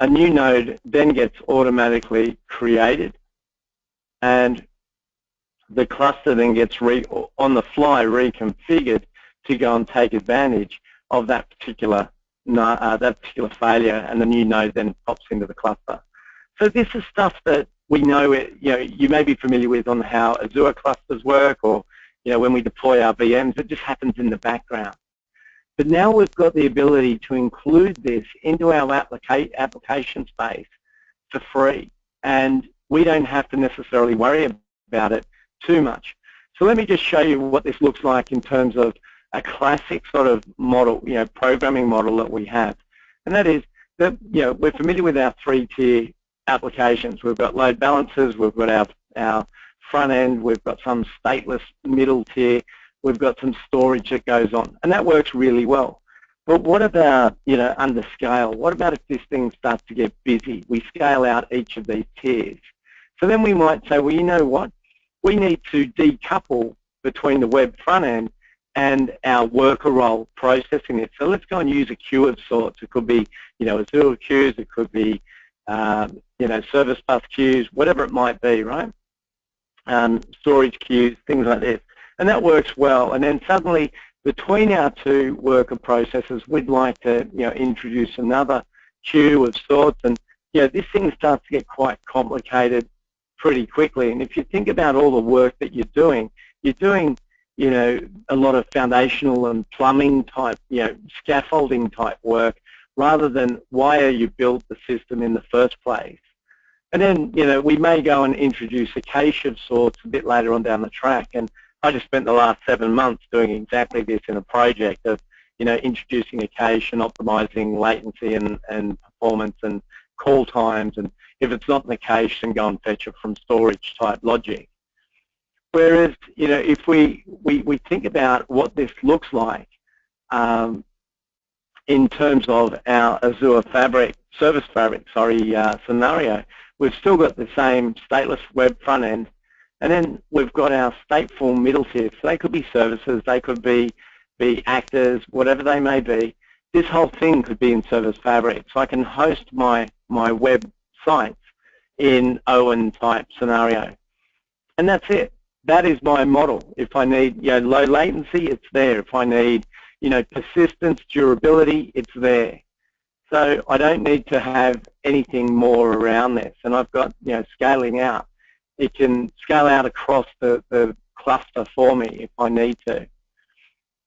a new node then gets automatically created and the cluster then gets re on the fly reconfigured to go and take advantage of that particular uh, that particular failure and the new node then pops into the cluster. So this is stuff that we know it, you know you may be familiar with on how Azure clusters work or you know when we deploy our VMs it just happens in the background. But now we've got the ability to include this into our applica application space for free. And we don't have to necessarily worry about it too much. So let me just show you what this looks like in terms of a classic sort of model, you know, programming model that we have. And that is that, you know, we're familiar with our three-tier applications. We've got load balancers, we've got our, our front end, we've got some stateless middle tier, we've got some storage that goes on, and that works really well. But what about, you know, under scale? What about if this thing starts to get busy? We scale out each of these tiers. So then we might say, well, you know what? We need to decouple between the web front end and our worker role processing it. So let's go and use a queue of sorts. It could be, you know, Azure queues. It could be, um, you know, service bus queues, whatever it might be, right? Um, storage queues, things like this and that works well. And then suddenly, between our two worker processes, we'd like to you know, introduce another queue of sorts, and you know, this thing starts to get quite complicated pretty quickly. And if you think about all the work that you're doing, you're doing you know, a lot of foundational and plumbing type, you know, scaffolding type work rather than why are you built the system in the first place. And then, you know, we may go and introduce a cache of sorts a bit later on down the track. And I just spent the last seven months doing exactly this in a project of, you know, introducing a cache and optimizing latency and, and performance and call times. And if it's not in the cache, then go and fetch it from storage type logic. Whereas, you know, if we, we, we think about what this looks like um, in terms of our Azure Fabric, Service Fabric, sorry, uh, scenario, We've still got the same stateless web front end, and then we've got our stateful middle tier. So they could be services, they could be, be actors, whatever they may be. This whole thing could be in Service Fabric. So I can host my, my web sites in OWIN type scenario. And that's it. That is my model. If I need you know, low latency, it's there. If I need you know, persistence, durability, it's there. So I don't need to have anything more around this. And I've got, you know, scaling out. It can scale out across the, the cluster for me if I need to.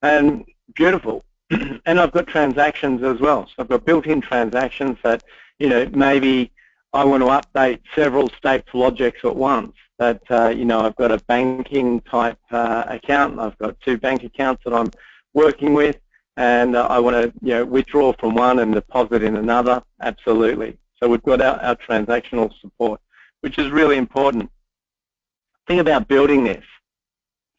And beautiful. [clears throat] and I've got transactions as well. So I've got built-in transactions that, you know, maybe I want to update several stateful objects at once. That, uh, you know, I've got a banking type uh, account. I've got two bank accounts that I'm working with and uh, I want to you know, withdraw from one and deposit in another, absolutely. So we've got our, our transactional support, which is really important. Think about building this.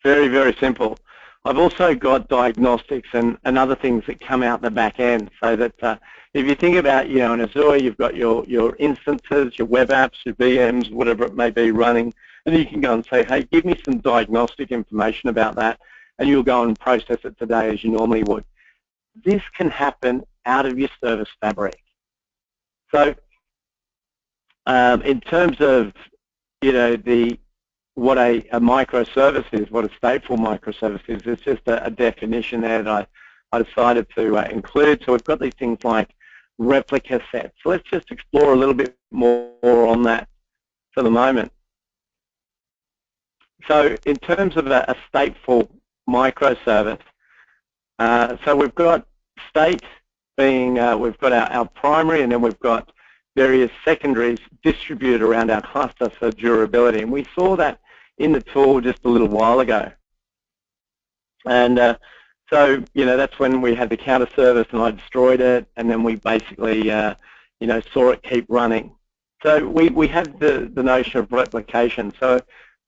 Very, very simple. I've also got diagnostics and, and other things that come out the back end so that uh, if you think about, you know, in Azure, you've got your, your instances, your web apps, your VMs, whatever it may be running, and you can go and say, hey, give me some diagnostic information about that, and you'll go and process it today as you normally would. This can happen out of your service fabric. So um, in terms of, you know, the what a, a, microservice is, what a stateful microservice is, it's just a, a definition there that I, I decided to uh, include. So we've got these things like replica sets. So let's just explore a little bit more on that for the moment. So in terms of a, a stateful microservice. Uh, so we've got state being, uh, we've got our, our primary and then we've got various secondaries distributed around our cluster for durability. And we saw that in the tool just a little while ago. And uh, so, you know, that's when we had the counter service and I destroyed it and then we basically, uh, you know, saw it keep running. So we, we had the, the notion of replication. So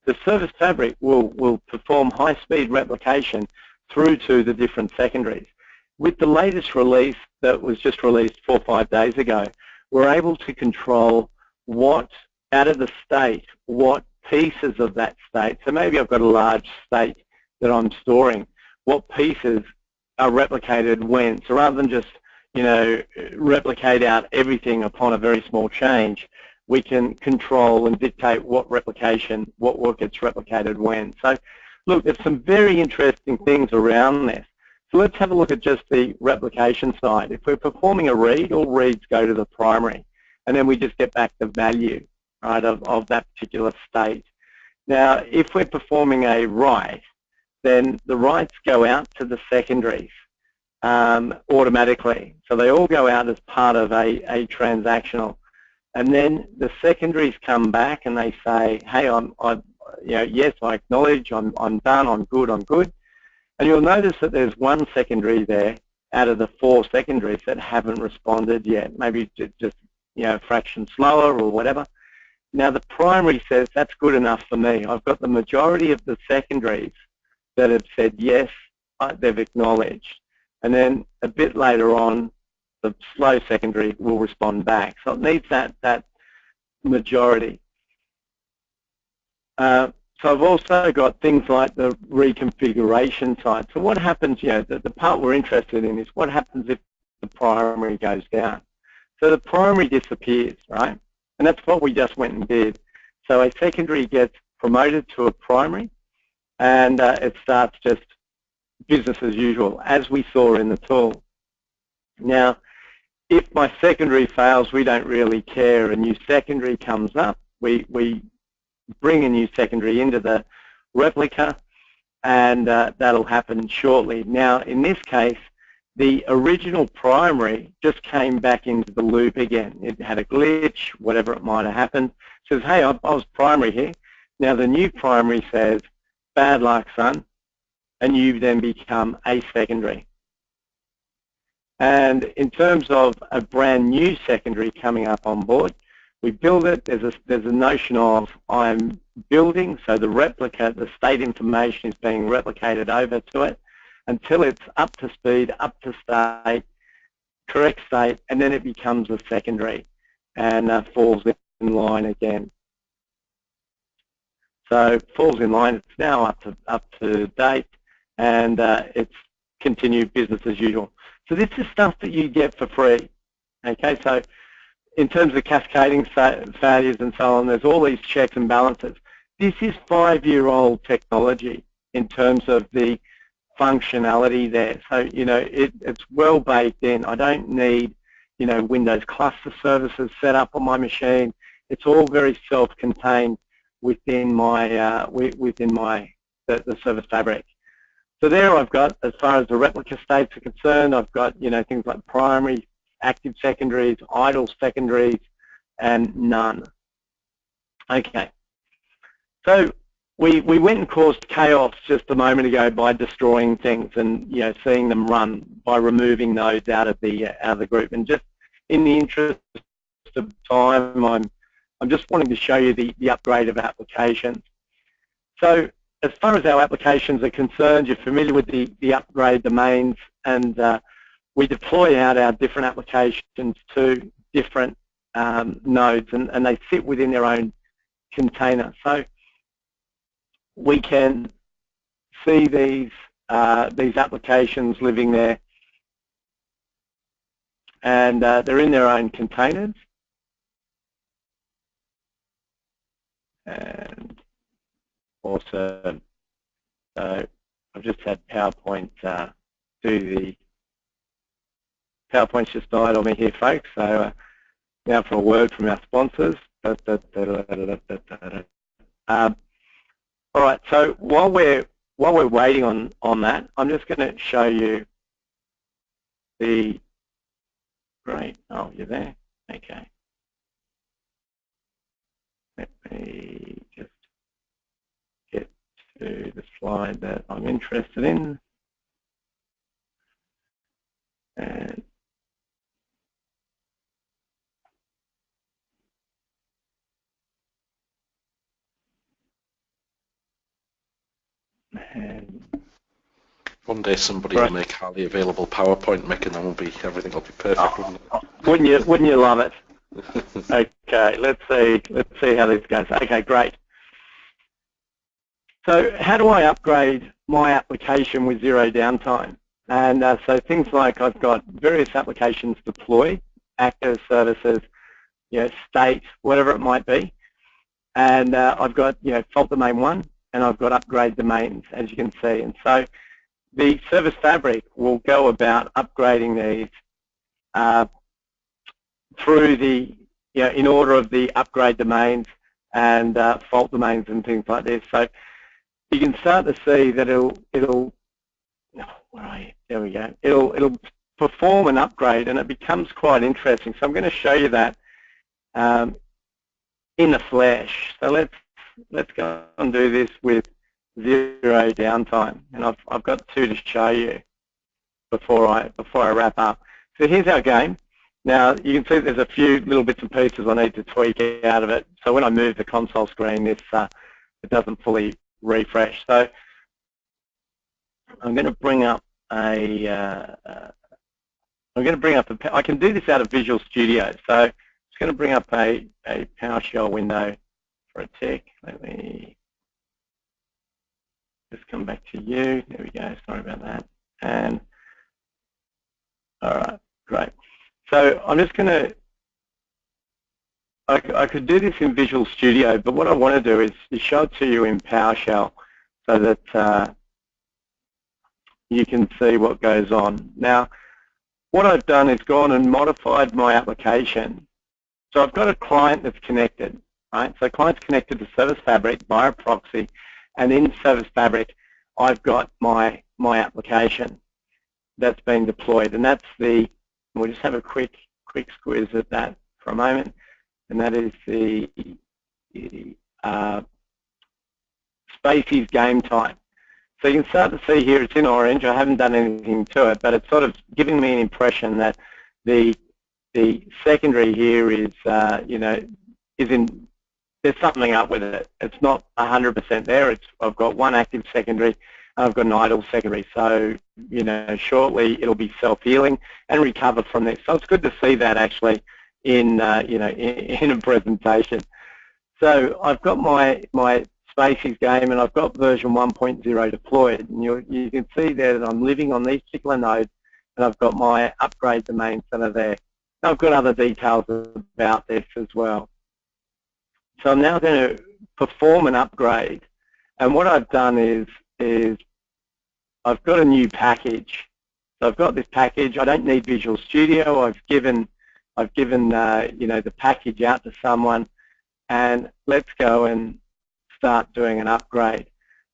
the service fabric will, will perform high-speed replication through to the different secondaries. With the latest release that was just released four or five days ago, we're able to control what, out of the state, what pieces of that state, so maybe I've got a large state that I'm storing, what pieces are replicated when. So rather than just, you know, replicate out everything upon a very small change, we can control and dictate what replication, what work gets replicated when. So look, there's some very interesting things around this. So let's have a look at just the replication side. If we're performing a read, all reads go to the primary, and then we just get back the value right, of, of that particular state. Now, if we're performing a write, then the writes go out to the secondaries um, automatically. So they all go out as part of a, a transactional and then the secondaries come back and they say, hey, I'm, I, you know, yes, I acknowledge, I'm, I'm done, I'm good, I'm good. And you'll notice that there's one secondary there out of the four secondaries that haven't responded yet, maybe just, you know, a fraction slower or whatever. Now the primary says that's good enough for me. I've got the majority of the secondaries that have said yes, they've acknowledged. And then a bit later on, the slow secondary will respond back. So it needs that, that majority. Uh, so I've also got things like the reconfiguration side. So what happens, you know, the, the part we're interested in is what happens if the primary goes down. So the primary disappears, right? And that's what we just went and did. So a secondary gets promoted to a primary and uh, it starts just business as usual, as we saw in the tool. Now, if my secondary fails, we don't really care. A new secondary comes up. We, we bring a new secondary into the replica, and uh, that'll happen shortly. Now, in this case, the original primary just came back into the loop again. It had a glitch, whatever it might have happened. Says, hey, I, I was primary here. Now the new primary says, bad luck, son, and you then become a secondary. And in terms of a brand new secondary coming up on board, we build it, there's a, there's a notion of I'm building, so the replica, the state information is being replicated over to it until it's up to speed, up to state, correct state, and then it becomes a secondary and uh, falls in line again. So falls in line. It's now up to up to date, and uh, it's continued business as usual. So this is stuff that you get for free. Okay, so in terms of cascading failures and so on, there's all these checks and balances. This is five-year-old technology in terms of the functionality there. So, you know, it, it's well baked in. I don't need, you know, Windows cluster services set up on my machine. It's all very self-contained within my uh, within my the, the service fabric. So there I've got, as far as the replica states are concerned, I've got you know things like primary, active secondaries, idle secondaries, and none. Okay. So we we went and caused chaos just a moment ago by destroying things and you know seeing them run by removing nodes out of the out of the group. And just in the interest of time, I'm I'm just wanting to show you the, the upgrade of applications. So as far as our applications are concerned, you're familiar with the, the upgrade domains and uh, we deploy out our different applications to different um, nodes and, and they sit within their own container. So we can see these uh, these applications living there and uh, they're in their own containers and also uh, I've just had PowerPoint uh, do the PowerPoint's just died on me here folks so uh, now for a word from our sponsors. All right so while we're while we're waiting on on that I'm just going to show you the great oh you're there? Okay. Let me just get to the slide that I'm interested in. And one day somebody right. will make highly available PowerPoint, Mick, and then will be everything will be perfect. Oh, wouldn't, it? wouldn't you? Wouldn't you love it? [laughs] okay, let's see. Let's see how this goes. Okay, great. So how do I upgrade my application with zero downtime? And uh, so things like I've got various applications deployed, active services, you know, state, whatever it might be. And uh, I've got, you know, fault domain one, and I've got upgrade domains, as you can see. And so the service fabric will go about upgrading these uh, through the, you know, in order of the upgrade domains and uh, fault domains and things like this. So you can start to see that it'll, it'll, oh, where are you? There we go. It'll, it'll perform an upgrade and it becomes quite interesting. So I'm going to show you that um, in the flesh. So let's, let's go and do this with zero downtime. And I've, I've got two to show you before I, before I wrap up. So here's our game. Now you can see there's a few little bits and pieces I need to tweak out of it. So when I move the console screen, this uh, it doesn't fully refresh. So I'm going to bring up a. uh, going to bring up a. I can do this out of Visual Studio. So I'm just going to bring up a a PowerShell window for a tick. Let me just come back to you. There we go. Sorry about that. And all right, great. So I'm just going to, I, could do this in Visual Studio, but what I want to do is, show it to you in PowerShell so that uh, you can see what goes on. Now, what I've done is gone and modified my application. So I've got a client that's connected, right? So client's connected to Service Fabric via proxy, and in Service Fabric, I've got my my application that's been deployed, and that's the We'll just have a quick quick squeeze at that for a moment, and that is the, uh, Spacies game time. So you can start to see here it's in orange. I haven't done anything to it, but it's sort of giving me an impression that the the secondary here is uh, you know is in there's something up with it. It's not 100% there. It's I've got one active secondary I've got an idle secondary, so you know shortly it'll be self-healing and recover from this. So it's good to see that actually in uh, you know in, [laughs] in, a presentation. So I've got my my Spacies game and I've got version 1.0 deployed. And you you can see there that I'm living on these particular nodes and I've got my upgrade domain center there. I've got other details about this as well. So I'm now going to perform an upgrade. And what I've done is, is I've got a new package. So I've got this package. I don't need Visual Studio. I've given, I've given uh, you know, the package out to someone. And let's go and start doing an upgrade.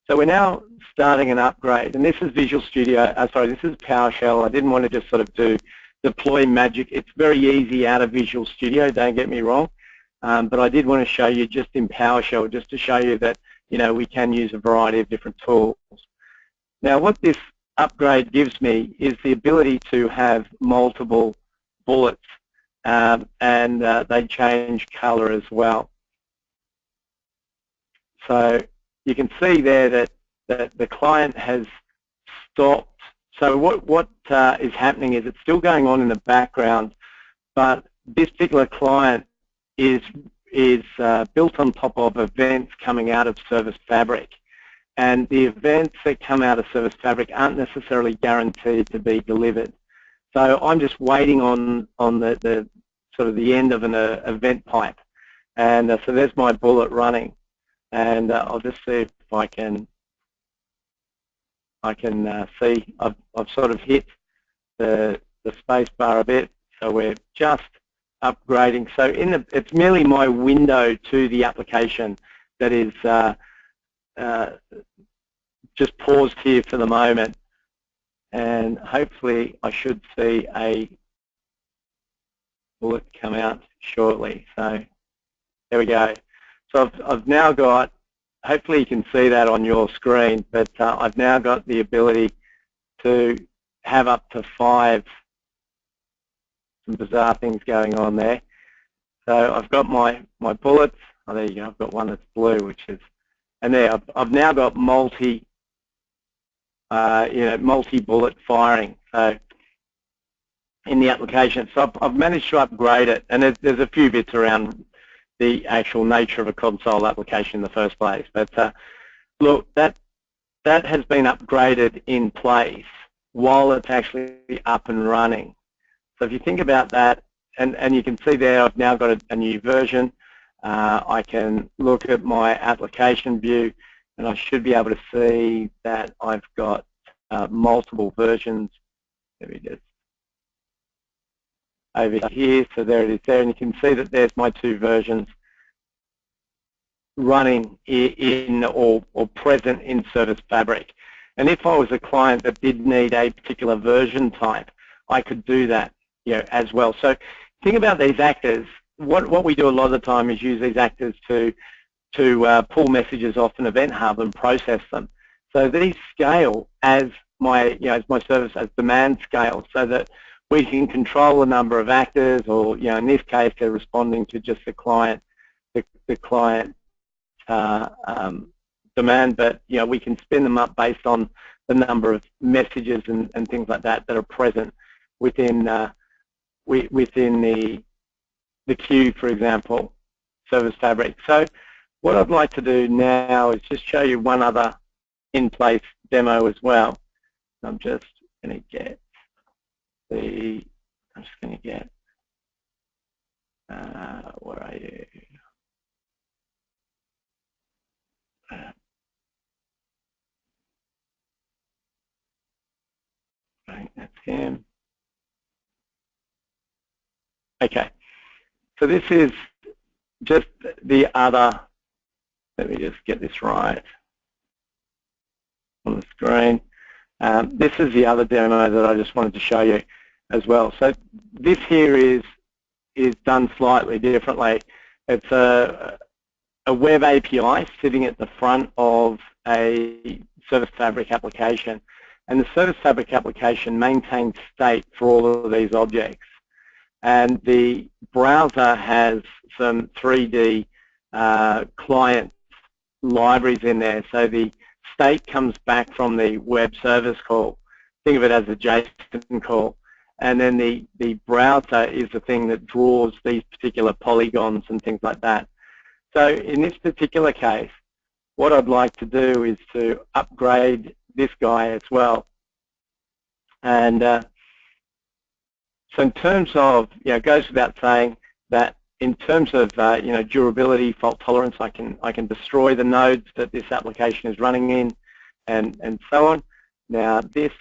So we're now starting an upgrade, and this is Visual Studio, uh, sorry, this is PowerShell. I didn't want to just sort of do deploy magic. It's very easy out of Visual Studio, don't get me wrong, um, but I did want to show you just in PowerShell, just to show you that, you know, we can use a variety of different tools. Now what this upgrade gives me is the ability to have multiple bullets um, and uh, they change color as well. So you can see there that, that the client has stopped. So what, what uh, is happening is it's still going on in the background, but this particular client is, is uh, built on top of events coming out of Service Fabric. And the events that come out of Service Fabric aren't necessarily guaranteed to be delivered. So I'm just waiting on, on the, the sort of the end of an uh, event pipe. And uh, so there's my bullet running and uh, I'll just see if I can I can uh, see I've, I've sort of hit the the space bar a bit so we're just upgrading. So in the it's merely my window to the application that is uh, uh just paused here for the moment. And hopefully I should see a bullet come out shortly. So there we go. So I've, I've now got, hopefully you can see that on your screen, but uh, I've now got the ability to have up to five some bizarre things going on there. So I've got my, my bullets. Oh, there you go. I've got one that's blue, which is, and there I've, I've now got multi, uh, you know, multi-bullet firing. So in the application, so I've, I've, managed to upgrade it, and there's, there's a few bits around the actual nature of a console application in the first place. But uh, look, that that has been upgraded in place while it's actually up and running. So if you think about that, and, and you can see there I've now got a, a new version. Uh, I can look at my application view and I should be able to see that I've got uh, multiple versions. Let me just over here. So there it is there, and you can see that there's my two versions running in or, or present in Service Fabric. And if I was a client that did need a particular version type, I could do that you know, as well. So think about these actors. What, what we do a lot of the time is use these actors to, to uh, pull messages off an event hub and process them. So these scale as my, you know, as my service as demand scale so that we can control the number of actors or, you know, in this case, they're responding to just the client, the, the client uh, um, demand, but, you know, we can spin them up based on the number of messages and, and things like that that are present within uh, within the the queue, for example, Service Fabric. So what I'd like to do now is just show you one other in-place demo as well. I'm just going to get the, I'm just going to get, uh, where are you? Uh, right, that's him. Okay, so this is just the other, let me just get this right on the screen. Um, this is the other demo that I just wanted to show you as well. So this here is is done slightly differently. It's a, a web API sitting at the front of a Service Fabric application. And the Service Fabric application maintains state for all of these objects. And the browser has some 3D uh, client libraries in there. So the state comes back from the web service call. Think of it as a JSON call and then the, the browser is the thing that draws these particular polygons and things like that. So in this particular case, what I'd like to do is to upgrade this guy as well. And uh, so in terms of, you know, it goes without saying that in terms of, uh, you know, durability, fault tolerance, I can, I can destroy the nodes that this application is running in and, and so on. Now this,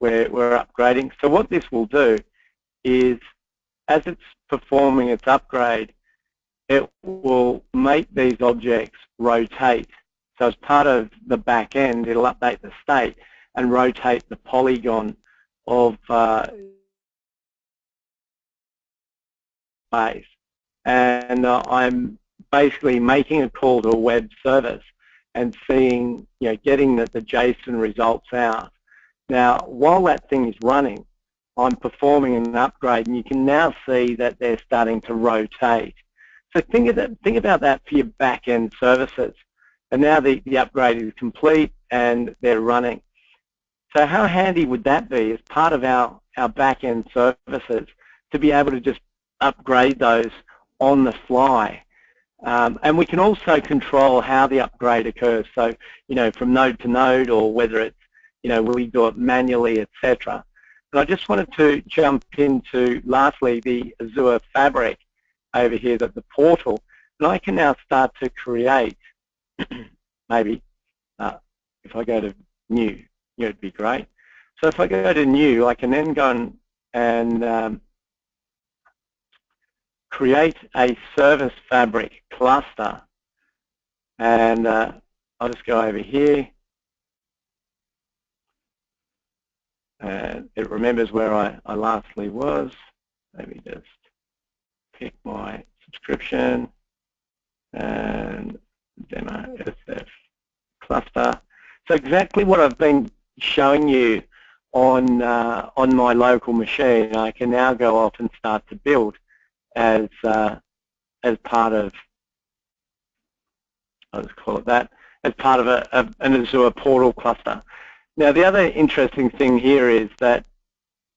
we're, we're upgrading. So what this will do is, as it's performing its upgrade, it will make these objects rotate. So as part of the back end, it'll update the state and rotate the polygon of uh, base. And uh, I'm basically making a call to a web service and seeing, you know, getting the, the JSON results out. Now, while that thing is running, I'm performing an upgrade, and you can now see that they're starting to rotate. So think, of that, think about that for your back-end services. And now the, the upgrade is complete and they're running. So how handy would that be as part of our, our back-end services to be able to just upgrade those on the fly? Um, and we can also control how the upgrade occurs. So, you know, from node to node or whether it's, you know, we do it manually, etc. But I just wanted to jump into, lastly, the Azure Fabric over here that the portal, and I can now start to create, [clears throat] maybe, uh, if I go to new, it would be great. So if I go to new, I can then go and, and um, create a service fabric cluster. And uh, I'll just go over here. And it remembers where I, I lastly was. Let me just pick my subscription and demo SF cluster. So exactly what I've been showing you on uh, on my local machine, I can now go off and start to build as uh, as part of I'll just call it that as part of a, a, an Azure portal cluster. Now the other interesting thing here is that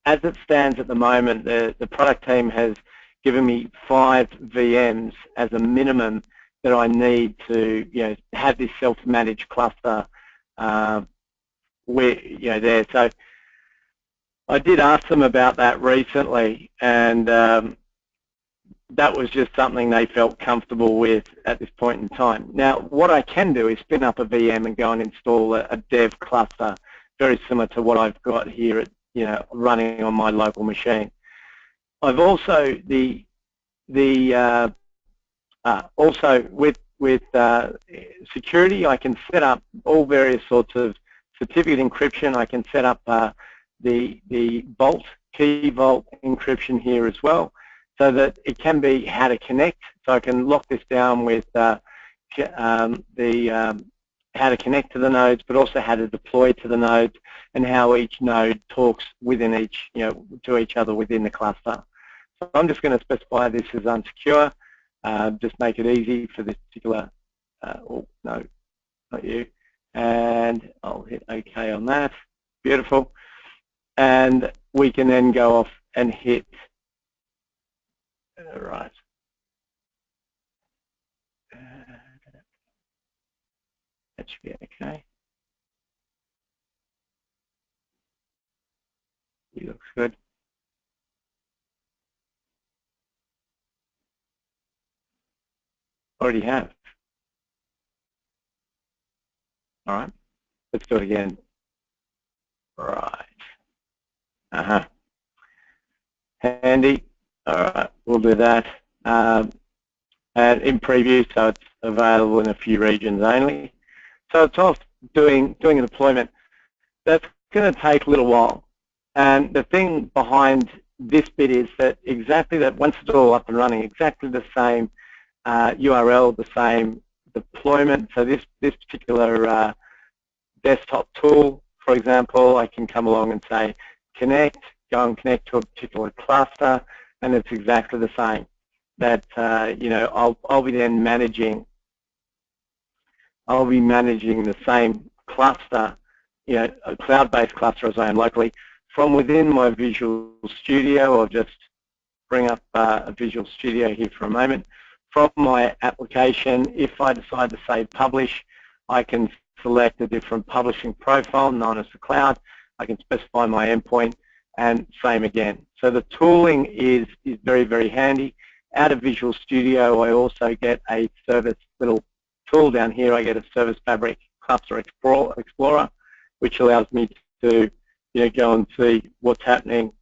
as it stands at the moment, the, the product team has given me five VMs as a minimum that I need to you know have this self-managed cluster uh, where you know there. So I did ask them about that recently, and um, that was just something they felt comfortable with at this point in time. Now, what I can do is spin up a VM and go and install a, a dev cluster, very similar to what I've got here at you know running on my local machine. I've also the the uh, uh, also with with uh, security, I can set up all various sorts of certificate encryption. I can set up uh, the the Vault key Vault encryption here as well, so that it can be how to connect. So I can lock this down with uh, um, the um, how to connect to the nodes, but also how to deploy to the nodes and how each node talks within each, you know, to each other within the cluster. So I'm just going to specify this as unsecure, uh, just make it easy for this particular, uh, oh, no, not you, and I'll hit OK on that. Beautiful. And we can then go off and hit, right. That should be okay. He looks good. already have. All right, let's do it again. Right. Uh-huh. Handy. All right, we'll do that. Um, and in preview, so it's available in a few regions only. So it's off doing doing a deployment. That's going to take a little while. And the thing behind this bit is that exactly that once it's all up and running, exactly the same uh, URL, the same deployment. So this, this particular uh, desktop tool, for example, I can come along and say connect, go and connect to a particular cluster, and it's exactly the same. That uh, you know, I'll I'll be then managing. I'll be managing the same cluster, you know, a cloud-based cluster as I am locally. from within my Visual Studio, I'll just bring up uh, a Visual Studio here for a moment. From my application, if I decide to say publish, I can select a different publishing profile known as the cloud. I can specify my endpoint and same again. So the tooling is, is very, very handy. Out of Visual Studio, I also get a service little tool down here. I get a Service Fabric Cluster Explorer, which allows me to you know, go and see what's happening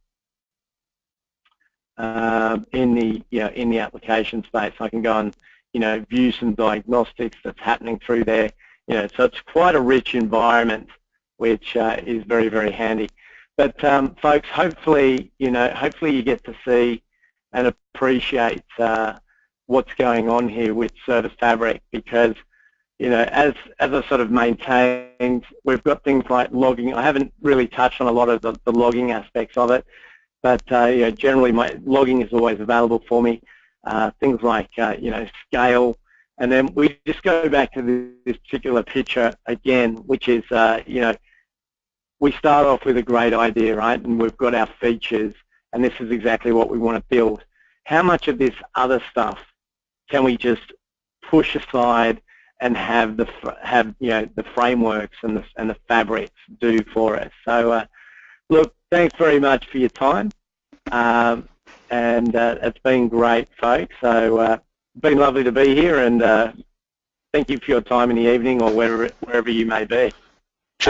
um, in the you know, in the application space. I can go and you know view some diagnostics that's happening through there. You know, so it's quite a rich environment, which uh, is very very handy. But um, folks, hopefully you know hopefully you get to see and appreciate uh, what's going on here with Service Fabric because you know, as as I sort of maintained, we've got things like logging. I haven't really touched on a lot of the, the logging aspects of it, but uh, you know, generally my logging is always available for me. Uh, things like uh, you know scale, and then we just go back to this particular picture again, which is uh, you know we start off with a great idea, right? And we've got our features, and this is exactly what we want to build. How much of this other stuff can we just push aside and have the have you know the frameworks and the and the fabrics do for us. So uh, look, thanks very much for your time, um, and uh, it's been great, folks. So uh, been lovely to be here, and uh, thank you for your time in the evening or wherever wherever you may be.